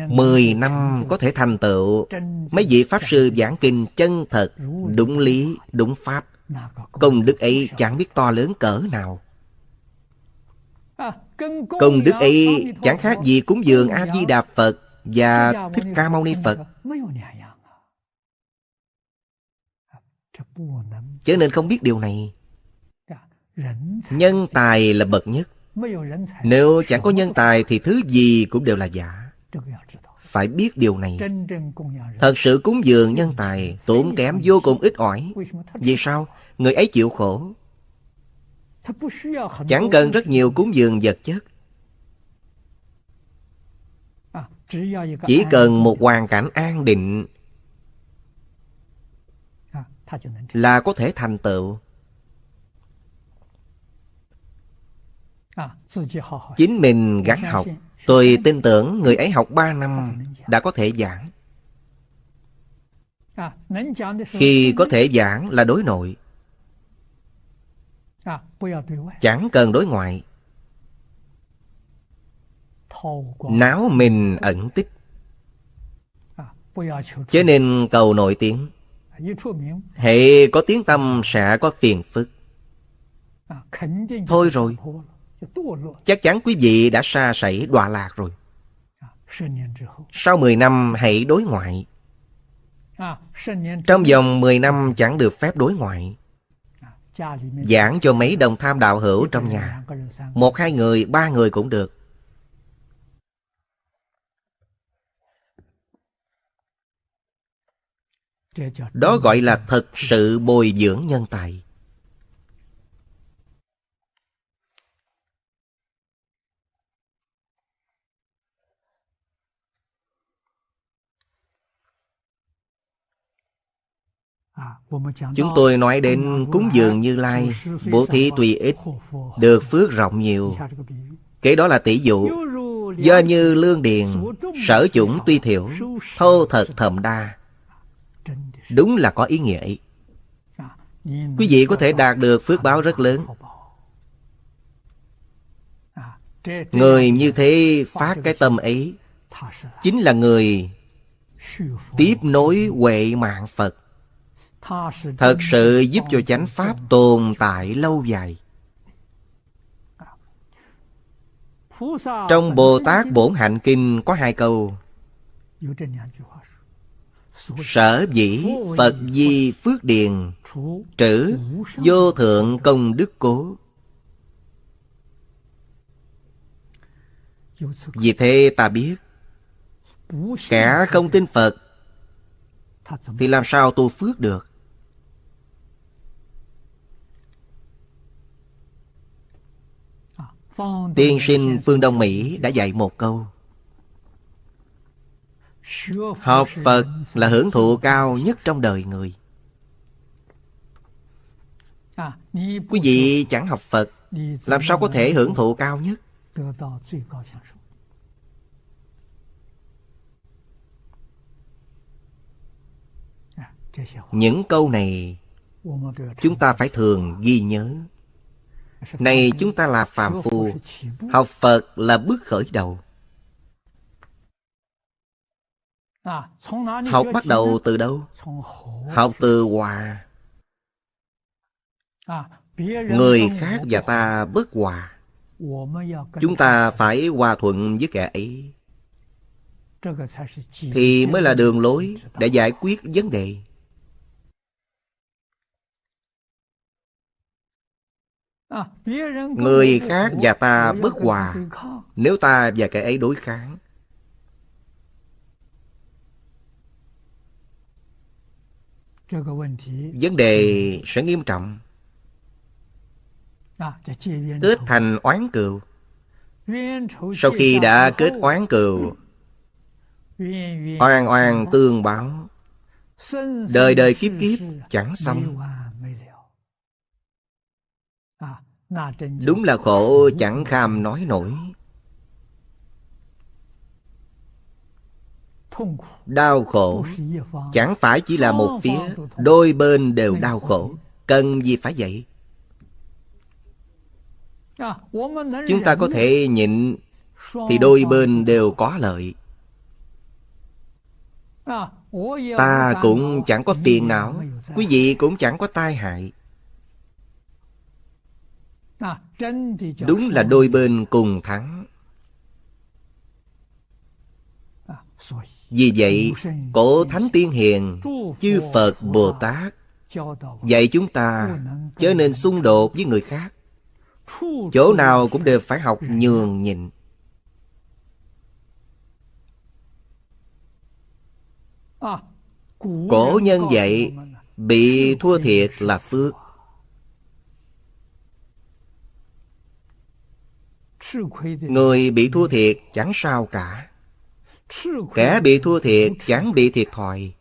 Mười năm có thể thành tựu. Mấy vị Pháp Sư giảng kinh chân thật Đúng lý, đúng Pháp. Công đức ấy chẳng biết to lớn cỡ nào. Công đức ấy chẳng khác gì cúng dường A-di-đà Phật và Thích Ca Mâu Ni Phật. Cho nên không biết điều này. Nhân tài là bậc nhất. Nếu chẳng có nhân tài thì thứ gì cũng đều là giả. Phải biết điều này. Thật sự cúng dường nhân tài tốn kém vô cùng ít ỏi. Vì sao? Người ấy chịu khổ. Chẳng cần rất nhiều cúng dường vật chất. Chỉ cần một hoàn cảnh an định là có thể thành tựu. Chính mình gắng học Tôi tin tưởng người ấy học 3 năm đã có thể giảng. Khi có thể giảng là đối nội. Chẳng cần đối ngoại. Náo mình ẩn tích. Chứ nên cầu nổi tiếng. Hệ có tiếng tâm sẽ có phiền phức. Thôi rồi, Chắc chắn quý vị đã xa sẩy đọa lạc rồi. Sau 10 năm hãy đối ngoại. Trong vòng 10 năm chẳng được phép đối ngoại. Giảng cho mấy đồng tham đạo hữu trong nhà. Một hai người, ba người cũng được. Đó gọi là thật sự bồi dưỡng nhân tài. Chúng tôi nói đến cúng dường Như Lai, bố thí tùy ít, được phước rộng nhiều. Kế đó là tỷ dụ. Do như lương điền, sở chủng tuy thiểu, thô thật thầm đa. Đúng là có ý nghĩa ấy. Quý vị có thể đạt được phước báo rất lớn. Người như thế phát cái tâm ấy, chính là người tiếp nối huệ mạng Phật thật sự giúp cho chánh pháp tồn tại lâu dài. Trong bồ tát bổn hạnh kinh có hai câu. Sở dĩ phật di phước điền, trữ vô thượng công đức cố. Vì thế ta biết, kẻ không tin phật, thì làm sao tu phước được? Tiên sinh phương Đông Mỹ đã dạy một câu. Học Phật là hưởng thụ cao nhất trong đời người. Quý vị chẳng học Phật Làm sao có thể hưởng thụ cao nhất? Những câu này Chúng ta phải thường ghi nhớ này chúng ta là phàm phu, Học Phật là bước khởi đầu. Học bắt đầu từ đâu? Học từ hòa. Người khác và ta bất hòa. Chúng ta phải hòa thuận với kẻ ấy. Thì mới là đường lối để giải quyết vấn đề. Người khác và ta bất hòa. Nếu ta và kẻ ấy đối kháng. Vấn đề sẽ nghiêm trọng. Kết thành oán cừu. Sau khi đã kết oán cừu Oan oan tương báo. Đời đời kiếp kiếp chẳng xong Đúng là khổ chẳng kham nói nổi. Đau khổ. Chẳng phải chỉ là một phía Đôi bên đều đau khổ. Cần gì phải vậy? Chúng ta có thể nhịn Thì đôi bên đều có lợi. Ta cũng chẳng có phiền não. Quý vị cũng chẳng có tai hại Đúng là đôi bên cùng thắng Vì vậy, cổ Thánh Tiên Hiền, chư Phật Bồ Tát dạy chúng ta chớ nên xung đột với người khác. Chỗ nào cũng đều phải học nhường nhịn. Cổ nhân dạy bị thua thiệt là phước. Người bị thua thiệt chẳng sao cả. Kẻ bị thua thiệt chẳng bị thiệt thòi.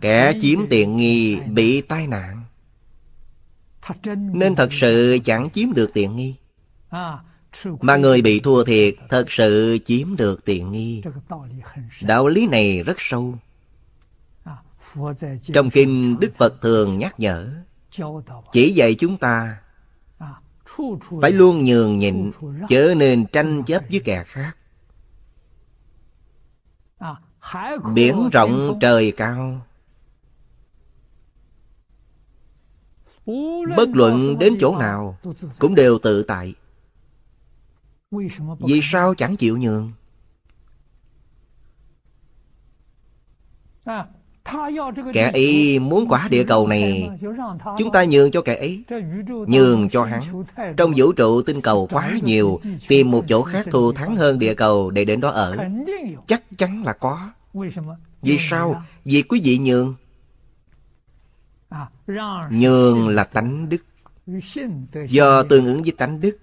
Kẻ chiếm tiện nghi bị tai nạn. Nên thật sự chẳng chiếm được tiện nghi. Mà người bị thua thiệt thật sự chiếm được tiện nghi. Đạo lý này rất sâu. Trong kinh Đức Phật thường nhắc nhở Chỉ dạy chúng ta Phải luôn nhường nhịn Chớ nên tranh chấp với kẻ khác. Biển rộng trời cao. Bất luận đến chỗ nào Cũng đều tự tại. Vì sao chẳng chịu nhường Kẻ ấy muốn quả địa cầu này Chúng ta nhường cho kẻ ấy Nhường cho hắn. Trong vũ trụ tinh cầu quá nhiều Tìm một chỗ khác thù thắng hơn địa cầu Để đến đó ở. Chắc chắn là có. Vì sao? Vì quý vị nhường. Nhường là tánh đức. Do tương ứng với tánh đức.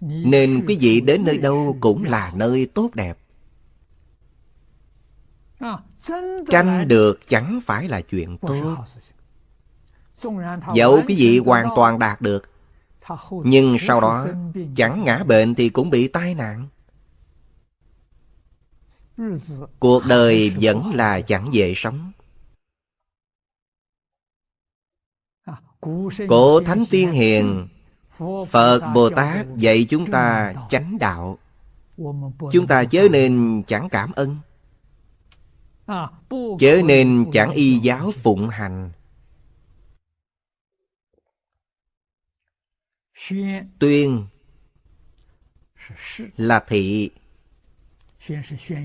Nên quý vị đến nơi đâu cũng là nơi tốt đẹp Tranh được chẳng phải là chuyện tốt. Dẫu quý vị hoàn toàn đạt được Nhưng sau đó chẳng ngã bệnh thì cũng bị tai nạn. Cuộc đời vẫn là chẳng dễ sống. Cổ Thánh Tiên Hiền Phật Bồ Tát dạy chúng ta chánh đạo. Chúng ta chớ nên chẳng cảm ơn Chớ nên chẳng y giáo phụng hành. Tuyên là thị.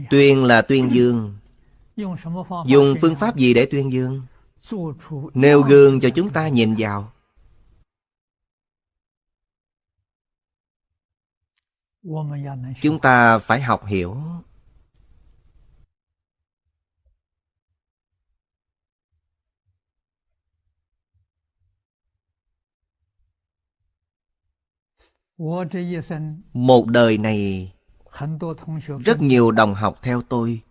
Tuyên là tuyên dương. Dùng phương pháp gì để tuyên dương? Nêu gương cho chúng ta nhìn vào. Chúng ta phải học hiểu Một đời này Rất nhiều đồng học theo tôi.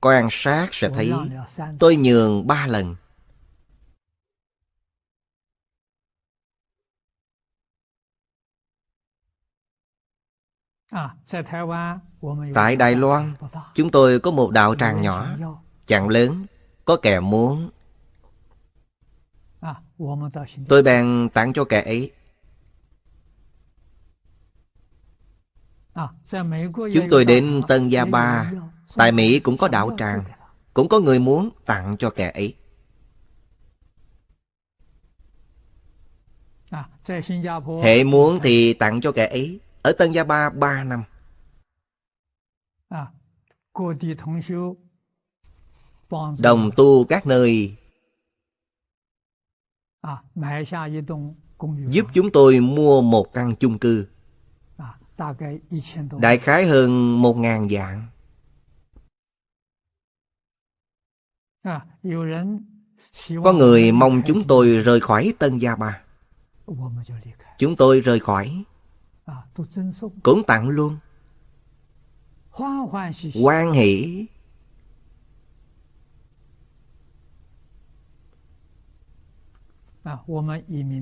Quan sát sẽ thấy Tôi nhường ba lần. Tại Đài Loan Chúng tôi có một đạo tràng nhỏ Chẳng lớn Có kẻ muốn. Tôi bèn tặng cho kẻ ấy Chúng tôi đến Tân Gia Ba. Tại Mỹ cũng có đạo tràng. Cũng có người muốn tặng cho kẻ ấy. Hệ muốn thì tặng cho kẻ ấy. Ở Tân Gia Ba ba năm. Đồng tu các nơi. Giúp chúng tôi mua một căn chung cư Đại khái hơn một ngàn dạng. Có người mong chúng tôi rời khỏi Tân Gia Ba. Chúng tôi rời khỏi. Cũng tặng luôn. Hoan hỷ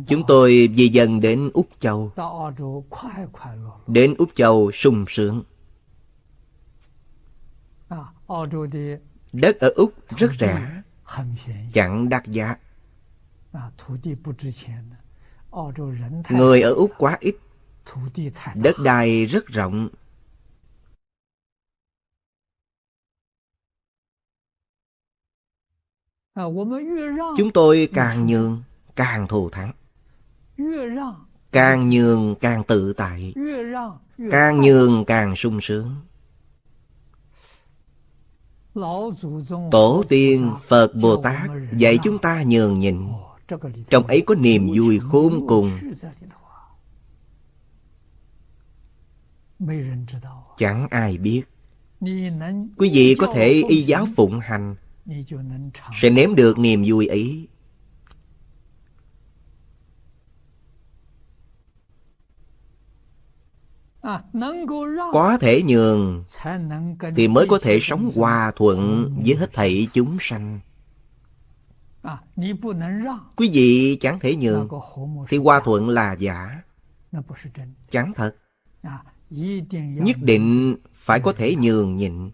Chúng tôi di dần đến Úc Châu. Đến Úc Châu sung sướng. Đất ở Úc rất rẻ. Chẳng đắt giá. Người ở Úc quá ít. Đất đai rất rộng. Chúng tôi càng nhường càng thù thắng. Càng nhường càng tự tại. Càng nhường càng sung sướng. Tổ tiên phật bồ tát dạy chúng ta nhường nhịn. Trong ấy có niềm vui khôn cùng. chẳng ai biết. Quý vị có thể y giáo phụng hành. Sẽ nếm được niềm vui ấy có thể nhường thì mới có thể sống hòa thuận với hết thảy chúng sanh. Quý vị chẳng thể nhường thì hòa thuận là giả. Chẳng thật. Nhất định phải có thể nhường nhịn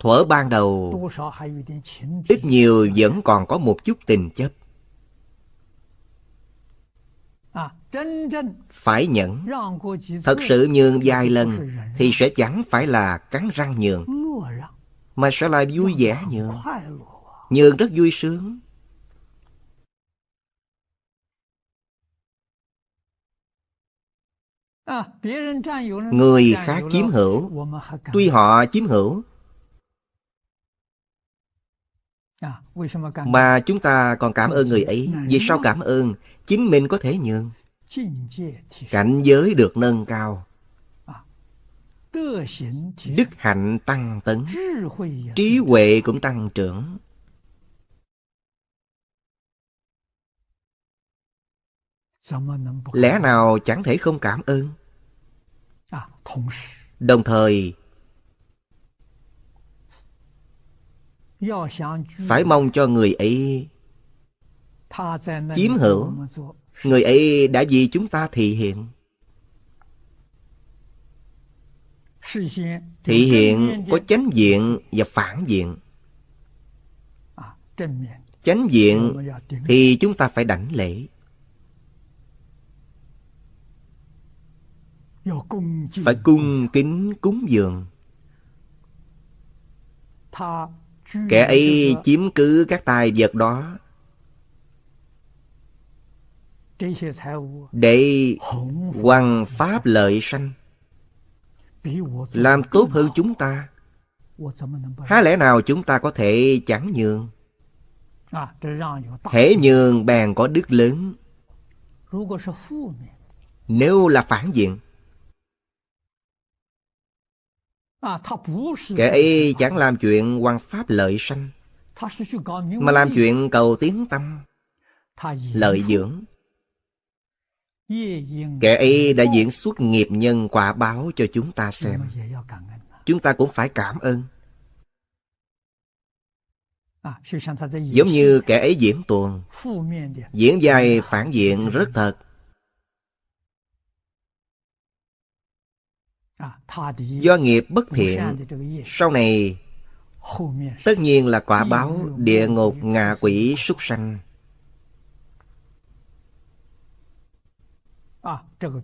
thuở ban đầu ít nhiều vẫn còn có một chút tình chấp phải nhẫn thật sự nhường vài lần thì sẽ chẳng phải là cắn răng nhường mà sẽ là vui vẻ nhường。nhường rất vui sướng người khác chiếm hữu tuy họ chiếm hữu。mà chúng ta còn cảm ơn người ấy vì sao cảm ơn chính mình có thể nhường。cảnh giới được nâng cao đức hạnh tăng tấn。trí huệ cũng tăng trưởng lẽ nào chẳng thể không cảm ơn? đồng thời phải mong cho người ấy chiếm hữu. người ấy đã vì chúng ta thị hiện. Thị hiện có chánh diện và phản diện. Chánh diện thì chúng ta phải đảnh lễ phải cung kính cúng dường. Kẻ ấy chiếm cứ các tài vật đó. Để hoàng pháp lợi sanh. Làm tốt hơn chúng ta. Há lẽ nào chúng ta có thể chẳng nhường? Hễ nhường bèn có đức lớn. Nếu là phản diện Kẻ ấy chẳng làm chuyện quan pháp lợi sanh Mà làm chuyện cầu tiến tâm Lợi dưỡng. Kẻ ấy đã diễn xuất nghiệp nhân quả báo cho chúng ta xem. Chúng ta cũng phải cảm ơn. Giống như kẻ ấy diễn tuồng Diễn dài phản diện rất thật Do nghiệp bất thiện Sau này Tất nhiên là quả báo địa ngục ngạ quỷ súc sanh.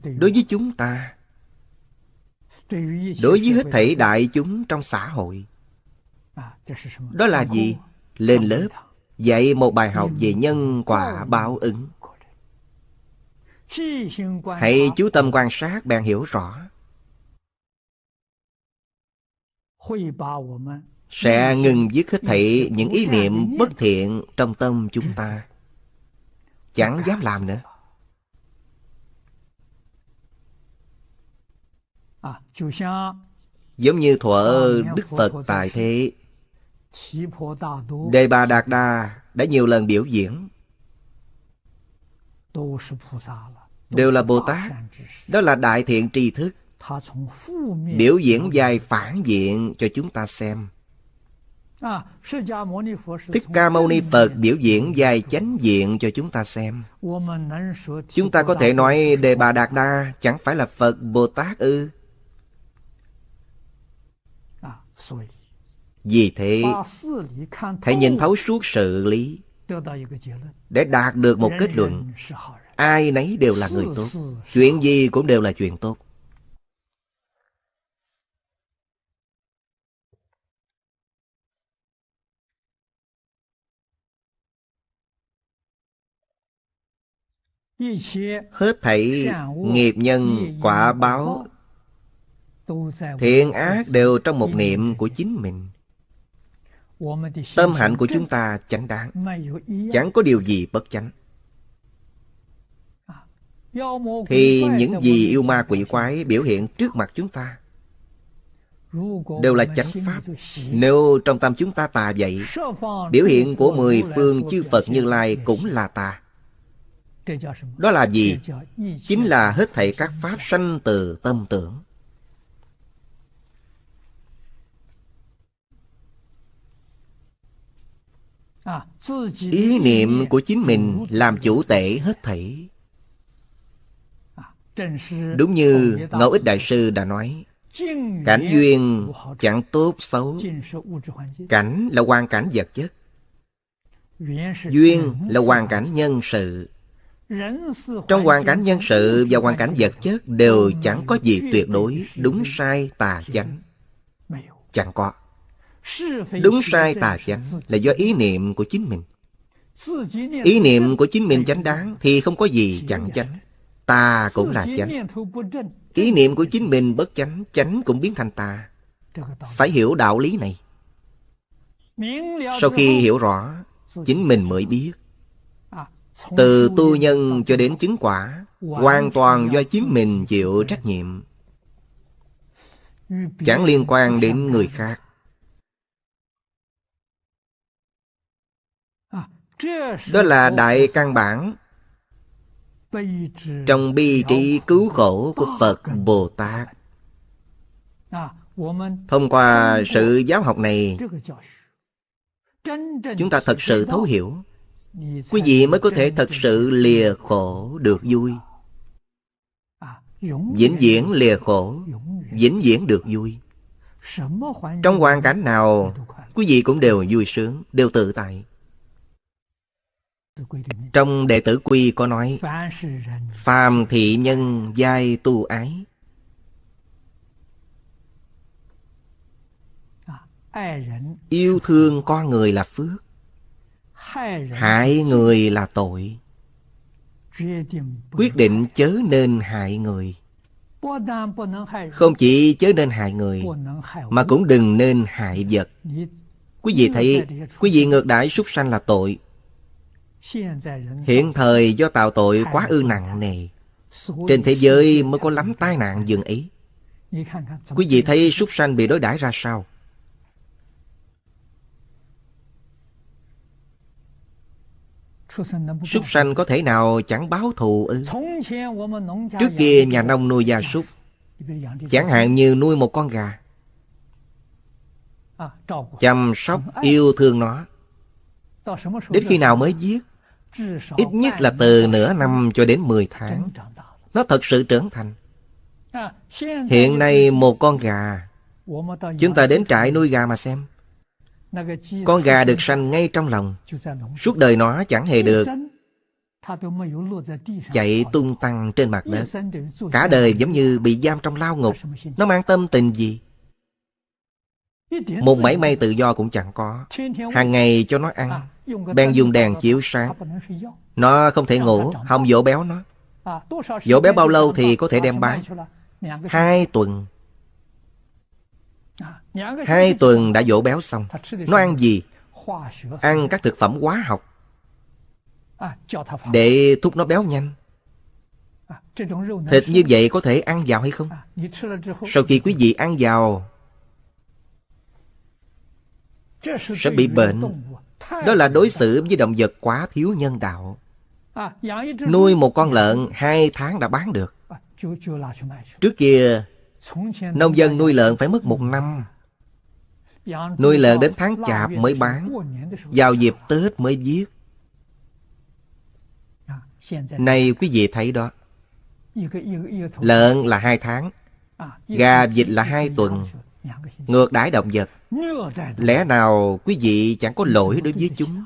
Đối với chúng ta Đối với hết thảy đại chúng trong xã hội. Đó là gì? Lên lớp Dạy một bài học về nhân quả báo ứng. Hãy chú tâm quan sát bạn hiểu rõ sẽ ngừng dứt hết thảy những ý niệm bất thiện trong tâm chúng ta. Chẳng dám làm nữa. Giống như thuở đức phật tại thế. Đề bà đạt đa đã nhiều lần biểu diễn. Đều là bồ tát. Đó là đại thiện tri thức biểu diễn dài phản diện cho chúng ta xem Thích Ca Mâu Ni Phật biểu diễn dài chánh diện cho chúng ta xem. Chúng ta có thể nói Đề Bà Đạt Đa chẳng phải là Phật Bồ Tát ư. Vì thế, hãy nhìn thấu suốt sự lý để đạt được một kết luận. Ai nấy đều là người tốt. Chuyện gì cũng đều là chuyện tốt. Hết thảy nghiệp nhân, quả báo. Thiện ác đều trong một niệm của chính mình. Tâm hạnh của chúng ta chánh đáng, Chẳng có điều gì bất chánh. Thì những gì yêu ma quỷ quái biểu hiện trước mặt chúng ta Đều là chánh pháp. Nếu trong tâm chúng ta tà vậy Biểu hiện của mười phương chư Phật Như Lai cũng là tà. Đó là gì? Chính là hết thảy các pháp sanh từ tâm tưởng. Ý niệm của chính mình làm chủ tể hết thảy. Đúng như Ngẫu Ích Đại Sư đã nói Cảnh duyên chẳng tốt xấu. Cảnh là hoàn cảnh vật chất. Duyên là hoàn cảnh nhân sự trong hoàn cảnh nhân sự và hoàn cảnh vật chất Đều chẳng có gì tuyệt đối, Đúng sai tà chánh. Chẳng có. Đúng sai tà chánh là do ý niệm của chính mình. Ý niệm của chính mình chánh đáng Thì không có gì chẳng chánh. Ta cũng là chánh. Ý niệm của chính mình bất chánh Chánh cũng biến thành ta Phải hiểu đạo lý này. Sau khi hiểu rõ, Chính mình mới biết. Từ tu nhân cho đến chứng quả Hoàn toàn do chính mình chịu trách nhiệm. Chẳng liên quan đến người khác. Đó là đại căn bản. Trong bi trí cứu khổ của Phật Bồ Tát. Thông qua sự giáo học này Chúng ta thật sự thấu hiểu Quý vị mới có thể thật sự lìa khổ được vui. Vĩnh viễn lìa khổ Vĩnh viễn được vui. Trong hoàn cảnh nào Quý vị cũng đều vui sướng Đều tự tại. Trong đệ tử quy có nói Phàm thị nhân giai tu ái. Yêu thương con người là phước Hại người là tội. Quyết định chớ nên hại người. Không chỉ chớ nên hại người Mà cũng đừng nên hại vật. Quý vị thấy Quý vị ngược đãi súc sanh là tội. Hiện thời do tạo tội quá ư nặng nề. Trên thế giới mới có lắm tai nạn dường ấy Quý vị thấy súc sanh bị đối đãi ra sao? Súc sanh có thể nào chẳng báo thù ư? Trước kia nhà nông nuôi gia súc Chẳng hạn như nuôi một con gà Chăm sóc yêu thương nó Đến khi nào mới giết? Ít nhất là từ nửa năm cho đến 10 tháng. Nó thật sự trưởng thành. Hiện nay một con gà, chúng ta đến trại nuôi gà mà xem. Con gà được sanh ngay trong lòng. Suốt đời nó chẳng hề được chạy tung tăng trên mặt đất. Cả đời giống như bị giam trong lao ngục. Nó mang tâm tình gì? Một mảy may tự do cũng chẳng có. Hàng ngày cho nó ăn, Bèn dùng đèn chiếu sáng. Nó không thể ngủ Không dỗ béo nó. Dỗ béo bao lâu thì có thể đem bán. Hai tuần Hai tuần đã dỗ béo xong. Nó ăn gì? Ăn các thực phẩm hóa học. Để thúc nó béo nhanh. Thịt như vậy có thể ăn vào hay không? Sau khi quý vị ăn vào Sẽ bị bệnh. đó là đối xử với động vật quá thiếu nhân đạo. Nuôi một con lợn hai tháng đã bán được. Trước kia Nông dân nuôi lợn phải mất một năm Nuôi lợn đến tháng chạp mới bán Vào dịp Tết mới giết. Này quý vị thấy đó. Lợn là hai tháng Gà vịt là hai tuần. Ngược đãi động vật. Lẽ nào quý vị chẳng có lỗi đối với chúng?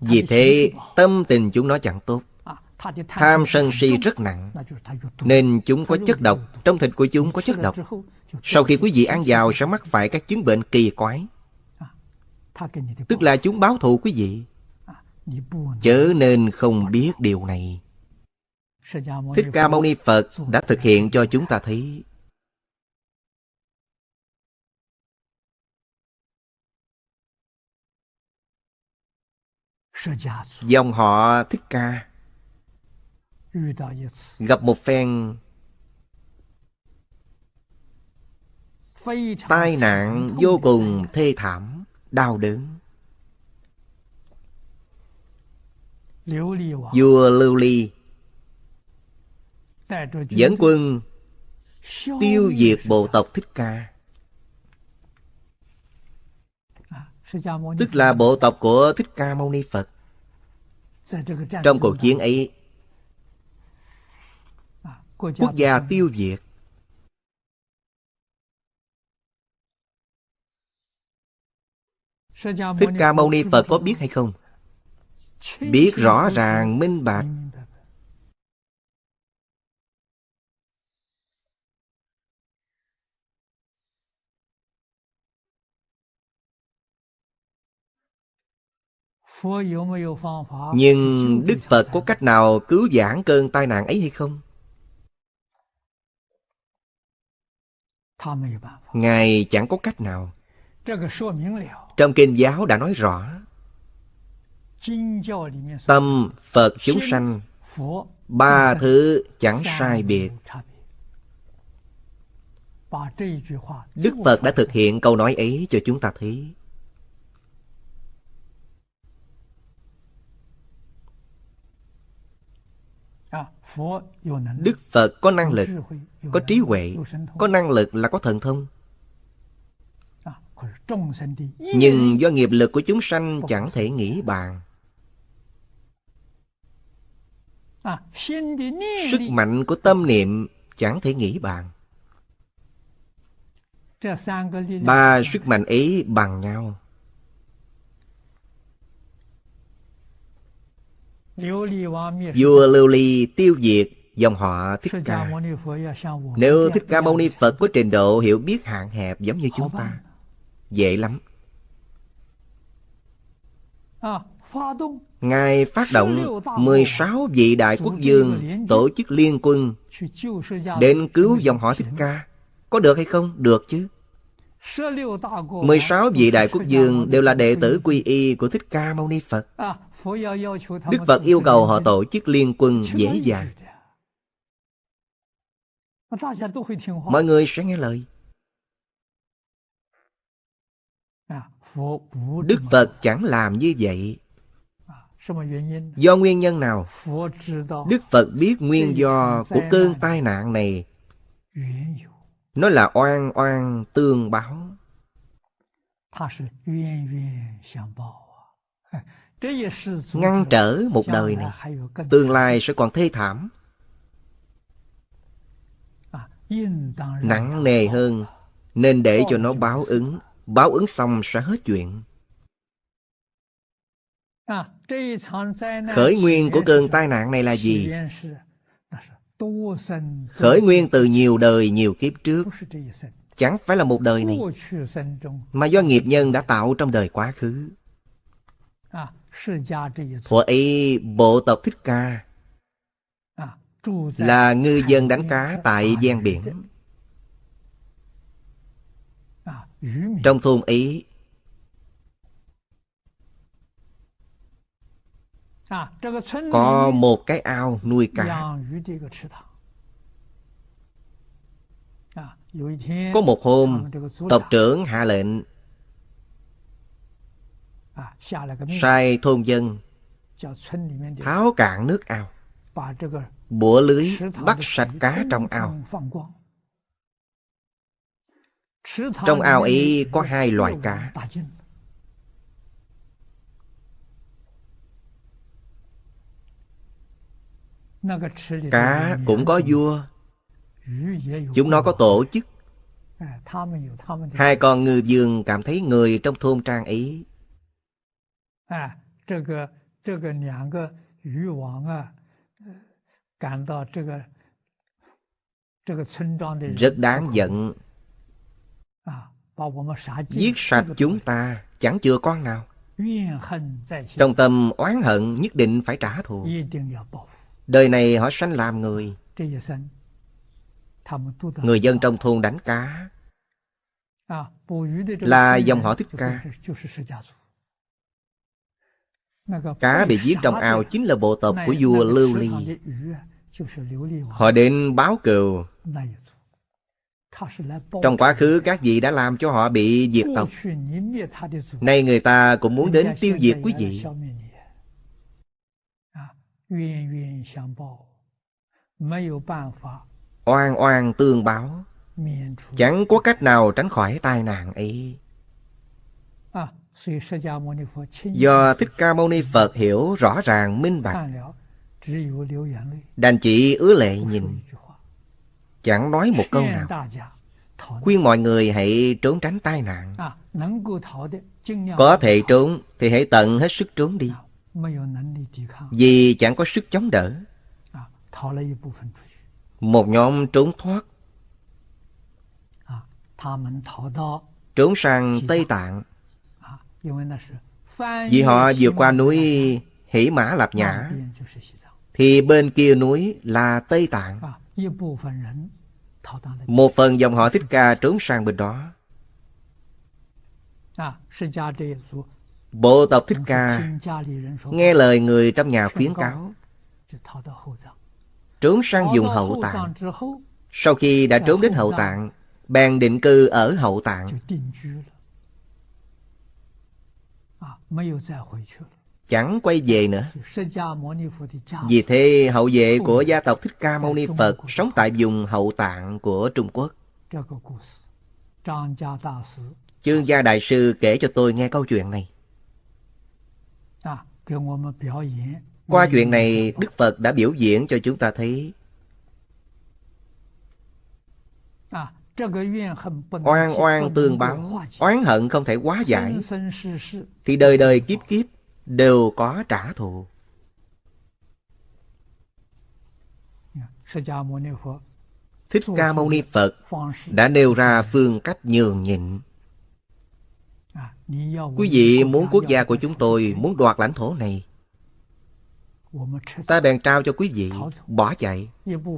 Vì thế tâm tình chúng nó chẳng tốt Tham sân si rất nặng. Nên chúng có chất độc. Trong thịt của chúng có chất độc. Sau khi quý vị ăn vào sẽ mắc phải các chứng bệnh kỳ quái. Tức là chúng báo thù quý vị. Chớ nên không biết điều này. Thích Ca Mâu Ni Phật đã thực hiện cho chúng ta thấy. Dòng họ Thích Ca Gặp một phen Tai nạn vô cùng thê thảm, đau đớn. Vua Lưu Ly Dẫn quân tiêu diệt bộ tộc Thích Ca. Tức là bộ tộc của Thích Ca Mâu Ni Phật. Trong cuộc chiến ấy Quốc gia tiêu diệt Thích Ca Mâu Ni Phật có biết hay không? Biết rõ ràng minh bạch Nhưng Đức Phật có cách nào cứu giảng cơn tai nạn ấy hay không? Ngài chẳng có cách nào. Trong kinh giáo đã nói rõ. Tâm Phật chúng sanh, ba thứ chẳng sai biệt. Đức Phật đã thực hiện câu nói ấy cho chúng ta thấy. Đức Phật có năng lực, có trí huệ, có năng lực là có thần thông. Nhưng do nghiệp lực của chúng sanh chẳng thể nghĩ bàn. Sức mạnh của tâm niệm chẳng thể nghĩ bàn. Ba sức mạnh ấy bằng nhau. Vua Lưu Ly tiêu diệt dòng họ Thích Ca. Nếu Thích Ca Mâu Ni Phật có trình độ hiểu biết hạn hẹp giống như chúng ta, dễ lắm. Ngài phát động 16 vị đại quốc dương tổ chức liên quân đến cứu dòng họ Thích Ca. Có được hay không? Được chứ. 16 vị đại quốc dương đều là đệ tử quy y của Thích Ca Mâu Ni Phật. Đức Phật yêu cầu họ tổ chức liên quân dễ dàng. Mọi người sẽ nghe lời. Đức Phật chẳng làm như vậy. Do nguyên nhân nào? Đức Phật biết nguyên do của cơn tai nạn này. Nó là oan oan tương báo. ngăn trở một đời này tương lai sẽ còn thê thảm. Nặng nề hơn nên để cho nó báo ứng. Báo ứng xong sẽ hết chuyện. Khởi nguyên của cơn tai nạn này là gì khởi nguyên từ nhiều đời nhiều kiếp trước. chẳng phải là một đời này mà do nghiệp nhân đã tạo trong đời quá khứ. Thuở ấy bộ tộc Thích Ca là ngư dân đánh cá tại gian biển. Trong thôn ấy có một cái ao nuôi cá. Có một hôm, tộc trưởng hạ lệnh sai thôn dân tháo cạn nước ao bủa lưới bắt sạch cá trong ao trong ao ấy có hai loại cá Cá cũng có vua. Chúng nó có tổ chức. Hai con ngư dương cảm thấy người trong thôn trang ý. Rất đáng giận. Giết sạch chúng ta Chẳng chừa con nào. Trong tâm oán hận nhất định phải trả thù. Đời này họ sanh làm người. Người dân trong thôn đánh cá. Là dòng họ Thích Ca. Cá bị giết trong ao chính là bộ tộc của vua Lưu Ly. Họ đến báo cừu. Trong quá khứ, các vị đã làm cho họ bị diệt tộc. Nay người ta cũng muốn đến tiêu diệt quý vị. Oan oan tương báo. Chẳng có cách nào tránh khỏi tai nạn ấy. Do Thích Ca Mâu Ni Phật hiểu rõ ràng minh bạch。Đành chỉ ứa lệ nhìn。Chẳng nói một câu nào。Khuyên mọi người hãy trốn tránh tai nạn。Có thể trốn thì hãy tận hết sức trốn đi Vì chẳng có sức chống đỡ. Một nhóm trốn thoát. Trốn sang Tây Tạng. Vì họ vượt qua núi Hỷ Mã Lạp Nhã. Thì bên kia núi là Tây Tạng. Một phần dòng họ Thích Ca trốn sang bên đó. Bộ tộc Thích Ca nghe lời người trong nhà khuyến cáo, trốn sang dùng hậu tạng. Sau khi đã trốn đến hậu tạng, bèn định cư ở hậu tạng chẳng quay về nữa. Vì thế hậu vệ của gia tộc Thích Ca Mâu Ni Phật sống tại vùng hậu tạng của Trung Quốc. Chương gia đại sư kể cho tôi nghe câu chuyện này. Qua chuyện này, Đức Phật đã biểu diễn cho chúng ta thấy. Oan oan tương báo, oán hận không thể quá giải, thì đời đời kiếp kiếp đều có trả thù. Thích Ca Mâu Ni Phật đã nêu ra phương cách nhường nhịn. Quý vị muốn quốc gia của chúng tôi muốn đoạt lãnh thổ này. Ta bèn trao cho quý vị, bỏ chạy,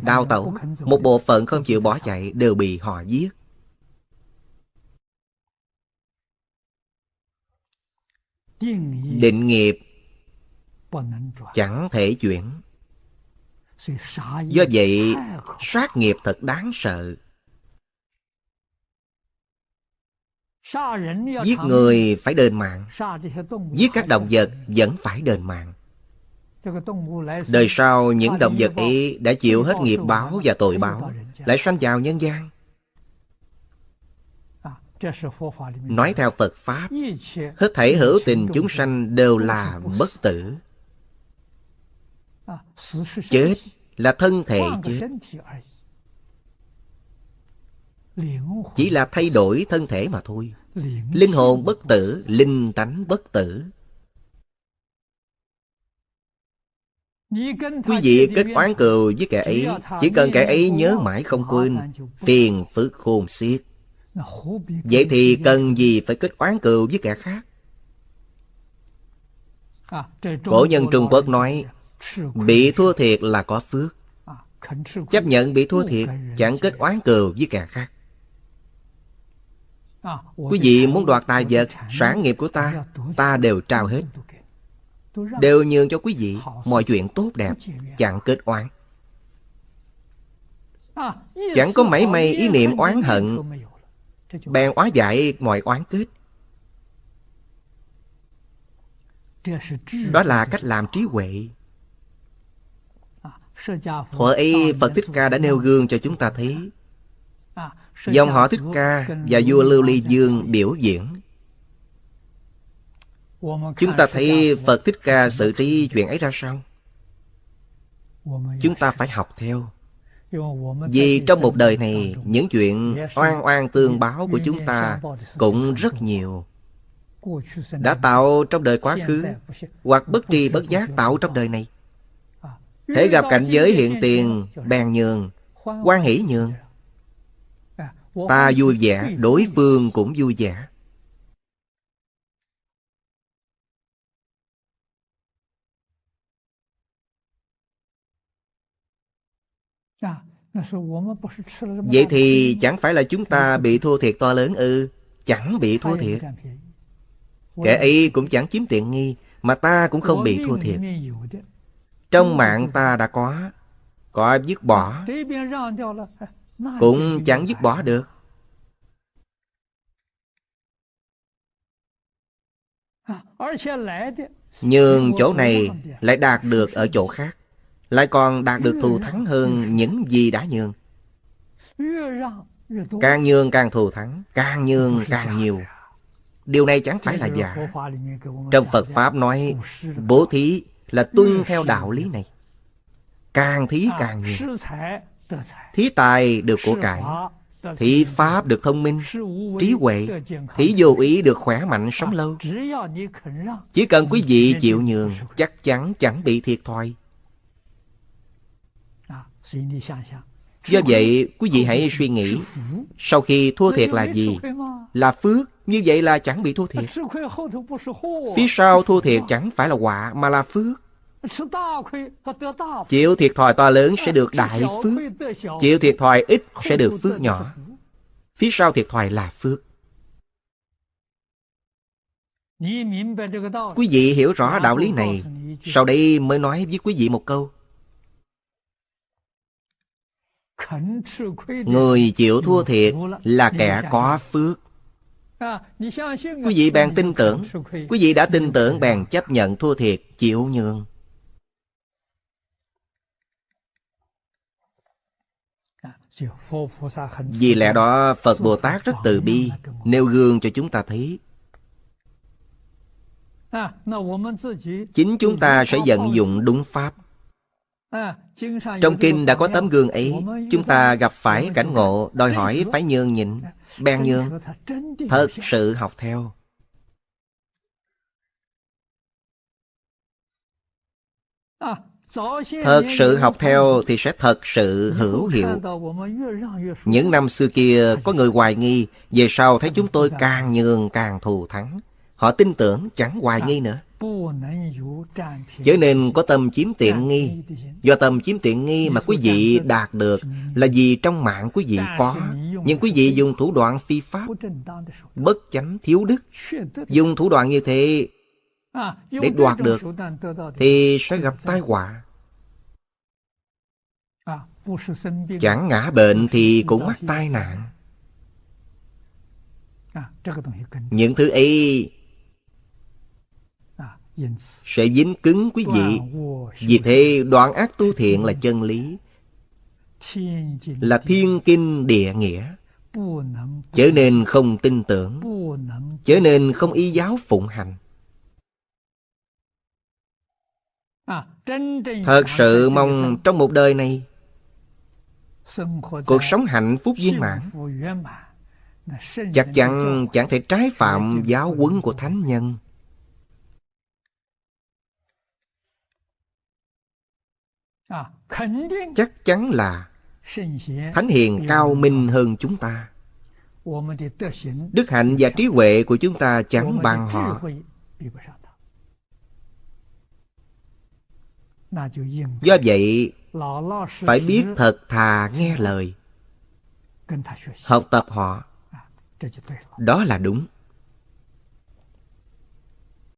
đào tẩu. Một bộ phận không chịu bỏ chạy đều bị họ giết. định nghiệp chẳng thể chuyển. Do vậy sát nghiệp thật đáng sợ giết người phải đền mạng. giết các động vật vẫn phải đền mạng. đời sau những động vật ấy đã chịu hết nghiệp báo và tội báo lại sanh vào nhân gian. Nói theo Phật Pháp, hết thảy hữu tình chúng sanh đều là bất tử. Chết là thân thể chết. Chỉ là thay đổi thân thể mà thôi. Linh hồn bất tử, linh tánh bất tử. Quý vị kết oán cừu với kẻ ấy, chỉ cần kẻ ấy nhớ mãi không quên, phiền phức khôn xiết. Vậy thì cần gì phải kết oán cừu với kẻ khác? Cổ nhân Trung Quốc nói Bị thua thiệt là có phước Chấp nhận bị thua thiệt Chẳng kết oán cừu với kẻ khác Quý vị muốn đoạt tài vật, Sản nghiệp của ta Ta đều trao hết. Đều nhường cho quý vị Mọi chuyện tốt đẹp, Chẳng kết oán. Chẳng có mảy may ý niệm oán hận, bèn hóa giải mọi oán kết. Đó là cách làm trí huệ. Thuở ấy, phật thích ca đã nêu gương cho chúng ta thấy dòng họ thích ca và vua lưu ly dương biểu diễn chúng ta thấy phật thích ca xử trí chuyện ấy ra sao chúng ta phải học theo vì trong một đời này, những chuyện oan oan tương báo của chúng ta cũng rất nhiều. Đã tạo trong đời quá khứ, hoặc bất tri bất giác tạo trong đời này. Thể gặp cảnh giới hiện tiền, bèn nhường, quan hỷ nhường. Ta vui vẻ, đối phương cũng vui vẻ. Vậy thì chẳng phải là chúng ta bị thua thiệt to lớn ư? Chẳng bị thua thiệt. Kẻ y cũng chẳng chiếm tiện nghi, mà ta cũng không bị thua thiệt. Trong mạng ta đã có, có dứt bỏ, cũng chẳng dứt bỏ được. Nhưng chỗ này lại đạt được ở chỗ khác. Lại còn đạt được thù thắng hơn những gì đã nhường. Càng nhường càng thù thắng Càng nhường càng nhiều. Điều này chẳng phải là giả. Trong Phật Pháp nói Bố thí là tuân theo đạo lý này. Càng thí càng nhiều Thí tài được của cải Thí pháp được thông minh, trí huệ Thí vô ý được khỏe mạnh sống lâu. Chỉ cần quý vị chịu nhường Chắc chắn chẳng bị thiệt thòi. Do vậy, quý vị hãy suy nghĩ Sau khi thua thiệt là gì? Là phước Như vậy là chẳng bị thua thiệt. Phía sau thua thiệt chẳng phải là họa Mà là phước. Chịu thiệt thòi to lớn sẽ được đại phước. Chịu thiệt thòi ít sẽ được phước nhỏ. Phía sau thiệt thòi là phước. Quý vị hiểu rõ đạo lý này. Sau đây mới nói với quý vị một câu. Người chịu thua thiệt là kẻ có phước. Quý vị bèn tin tưởng. Quý vị đã tin tưởng bèn chấp nhận thua thiệt Chịu nhường Vì lẽ đó Phật Bồ Tát rất từ bi, Nêu gương cho chúng ta thấy. Chính chúng ta sẽ vận dụng đúng Pháp. Trong kinh đã có tấm gương ấy, Chúng ta gặp phải cảnh ngộ, Đòi hỏi phải nhường nhịn, Bèn nhường, Thật sự học theo. Thật sự học theo thì sẽ thật sự hữu hiệu. Những năm xưa kia, có người hoài nghi, Về sau thấy chúng tôi càng nhường càng thù thắng. Họ tin tưởng chẳng hoài nghi nữa. Chớ nên có tâm chiếm tiện nghi. Do tâm chiếm tiện nghi mà quý vị đạt được Là vì trong mạng quý vị có. Nhưng quý vị dùng thủ đoạn phi pháp, Bất chánh thiếu đức. Dùng thủ đoạn như thế để đoạt được thì sẽ gặp tai họa. Chẳng ngã bệnh thì cũng mắc tai nạn. Những thứ ấy sẽ dính cứng quý vị. Vì thế đoạn ác tu thiện là chân lý. là thiên kinh địa nghĩa. Chớ nên không tin tưởng. Chớ nên không y giáo phụng hành Thật sự mong trong một đời này Cuộc sống hạnh phúc viên mãn Chắc chắn chẳng thể trái phạm giáo huấn của Thánh Nhân. Chắc chắn là Thánh Hiền cao minh hơn chúng ta. Đức hạnh và trí huệ của chúng ta chẳng bằng họ Do vậy, phải biết thật thà nghe lời. Học tập họ. Đó là đúng.